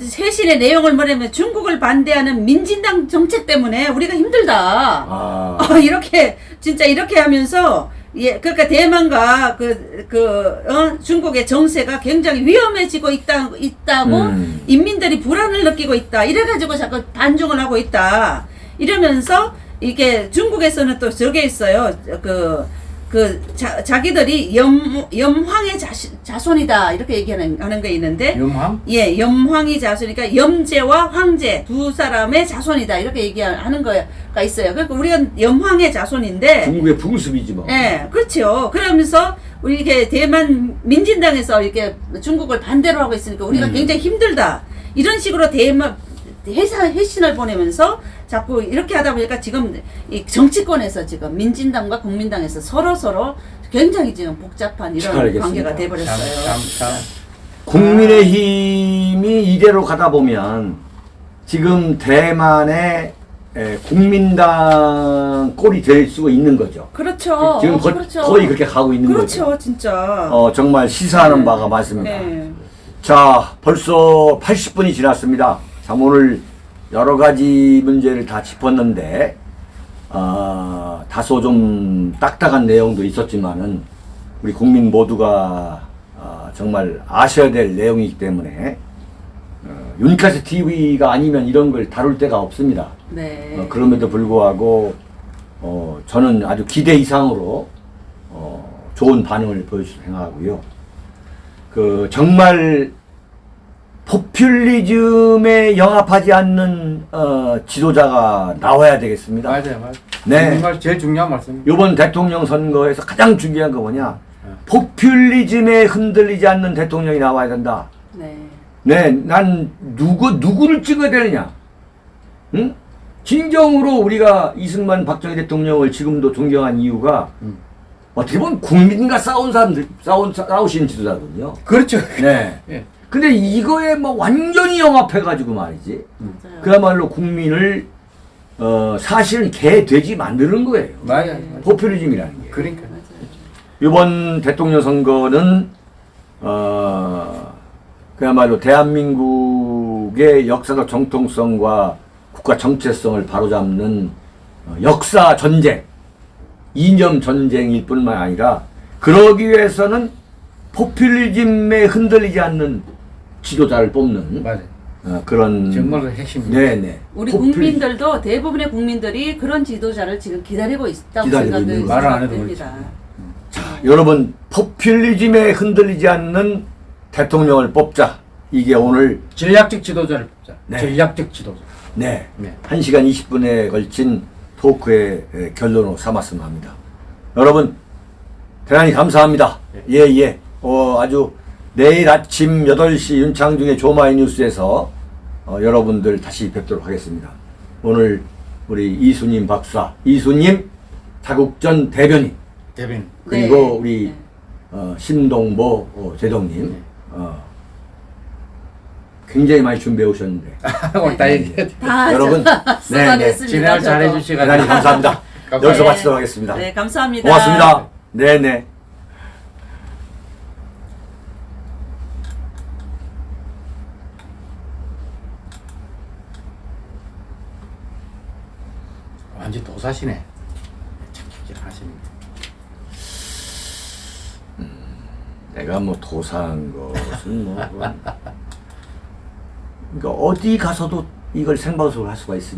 회신의 내용을 뭐냐면 중국을 반대하는 민진당 정책 때문에 우리가 힘들다. 아. 어, 이렇게 진짜 이렇게 하면서 예 그러니까 대만과 그 그 어, 중국의 정세가 굉장히 위험해지고 있다 있다고 음. 인민들이 불안을 느끼고 있다 이래가지고 자꾸 반중을 하고 있다 이러면서 이게 중국에서는 또 저게 있어요 그 그 자기들이 염 염황의 자시, 자손이다 이렇게 얘기하는 하는 게 있는데 염황? 예, 염황이 자손이니까 염제와 황제 두 사람의 자손이다 이렇게 얘기하는 거가 있어요. 그러니까 우리가 염황의 자손인데, 중국의 풍습이지 뭐. 예, 그렇죠. 그러면서 우리 이게 대만 민진당에서 이렇게 중국을 반대로 하고 있으니까 우리가 음. 굉장히 힘들다 이런 식으로 대만 회사 회신을 보내면서 자꾸 이렇게 하다 보니까 지금 이 정치권에서 지금 민진당과 국민당에서 서로 서로 굉장히 지금 복잡한 이런 잘 알겠습니다. 관계가 참, 돼버렸어요. 참, 참. 국민의힘이 이대로 가다 보면 지금 대만의 에, 국민당 꼴이 될 수가 있는 거죠. 그렇죠. 지금 거, 그렇죠. 거의 그렇게 가고 있는 그렇죠, 거죠. 진짜. 어, 정말 시사하는 네. 바가 많습니다. 네. 자, 벌써 80분이 지났습니다. 참, 오늘 여러 가지 문제를 다 짚었는데, 아, 다소 좀 딱딱한 내용도 있었지만은, 우리 국민 모두가 아, 정말 아셔야 될 내용이기 때문에, 어, 윤카스 TV가 아니면 이런 걸 다룰 데가 없습니다. 네. 어, 그럼에도 불구하고 어, 저는 아주 기대 이상으로 어, 좋은 반응을 보여줄 생각하고요. 그 정말 포퓰리즘에 영합하지 않는 어, 지도자가 나와야 되겠습니다. 맞아요, 맞아요. 네. 정말 제일 중요한 말씀. 이번 대통령 선거에서 가장 중요한 거 뭐냐? 포퓰리즘에 흔들리지 않는 대통령이 나와야 된다. 네. 네, 난 누구 누구를 찍어야 되느냐? 응? 진정으로 우리가 이승만 박정희 대통령을 지금도 존경한 이유가 음. 어떻게 보면 국민과 싸운 사람들 싸운 싸우신 지도자거든요. 그렇죠. 네. 예. 근데 이거에 뭐 완전히 영합해가지고 말이지. 맞아요. 그야말로 국민을 어 사실은 개 돼지 만드는 거예요. 맞아요. 포퓰리즘이라는 게. 그러니까. 맞아요. 이번 대통령 선거는 어 그야말로 대한민국의 역사적 정통성과 국가 정체성을 바로잡는 어, 역사 전쟁, 이념 전쟁일 뿐만 아니라 그러기 위해서는 포퓰리즘에 흔들리지 않는 지도자를 뽑는 맞아요. 어, 그런 정말 그 핵심입니다. 네네 우리 포퓰리- 국민들도 대부분의 국민들이 그런 지도자를 지금 기다리고 있다고 기다리고 생각이 있는 말을 안 해도 생각됩니다. 자, 여러분 포퓰리즘에 흔들리지 않는 대통령을 뽑자. 이게 오늘 전략적 지도자를 뽑자. 네. 전략적 지도자. 네, 네. 1시간 20분에 걸친 토크의 에, 결론으로 삼았으면 합니다. 여러분 대단히 감사합니다. 예, 예. 어, 아주 내일 아침 8시 윤창중의 조마이 뉴스에서 어, 여러분들 다시 뵙도록 하겠습니다. 오늘 우리 이수님 박사, 이수님 자국전 대변인 대변인. 그리고 네. 우리 네. 어, 신동보 어, 제동님 네. 어, 굉장히 많이 준비해 오셨는데 오늘 다 얘기해. 다 여러분, 쏟아냈습니다. 진행을 저도. 잘 해 주시고. 대단히 감사합니다. 감사합니다. 여기서 네. 마치도록 하겠습니다. 네, 감사합니다. 고맙습니다. 네네. 완전 도사시네. 참 하십니다. 내가 뭐 도사한 것은 뭐 그러니까 어디 가서도 이걸 생방송을 할 수가 있습니다.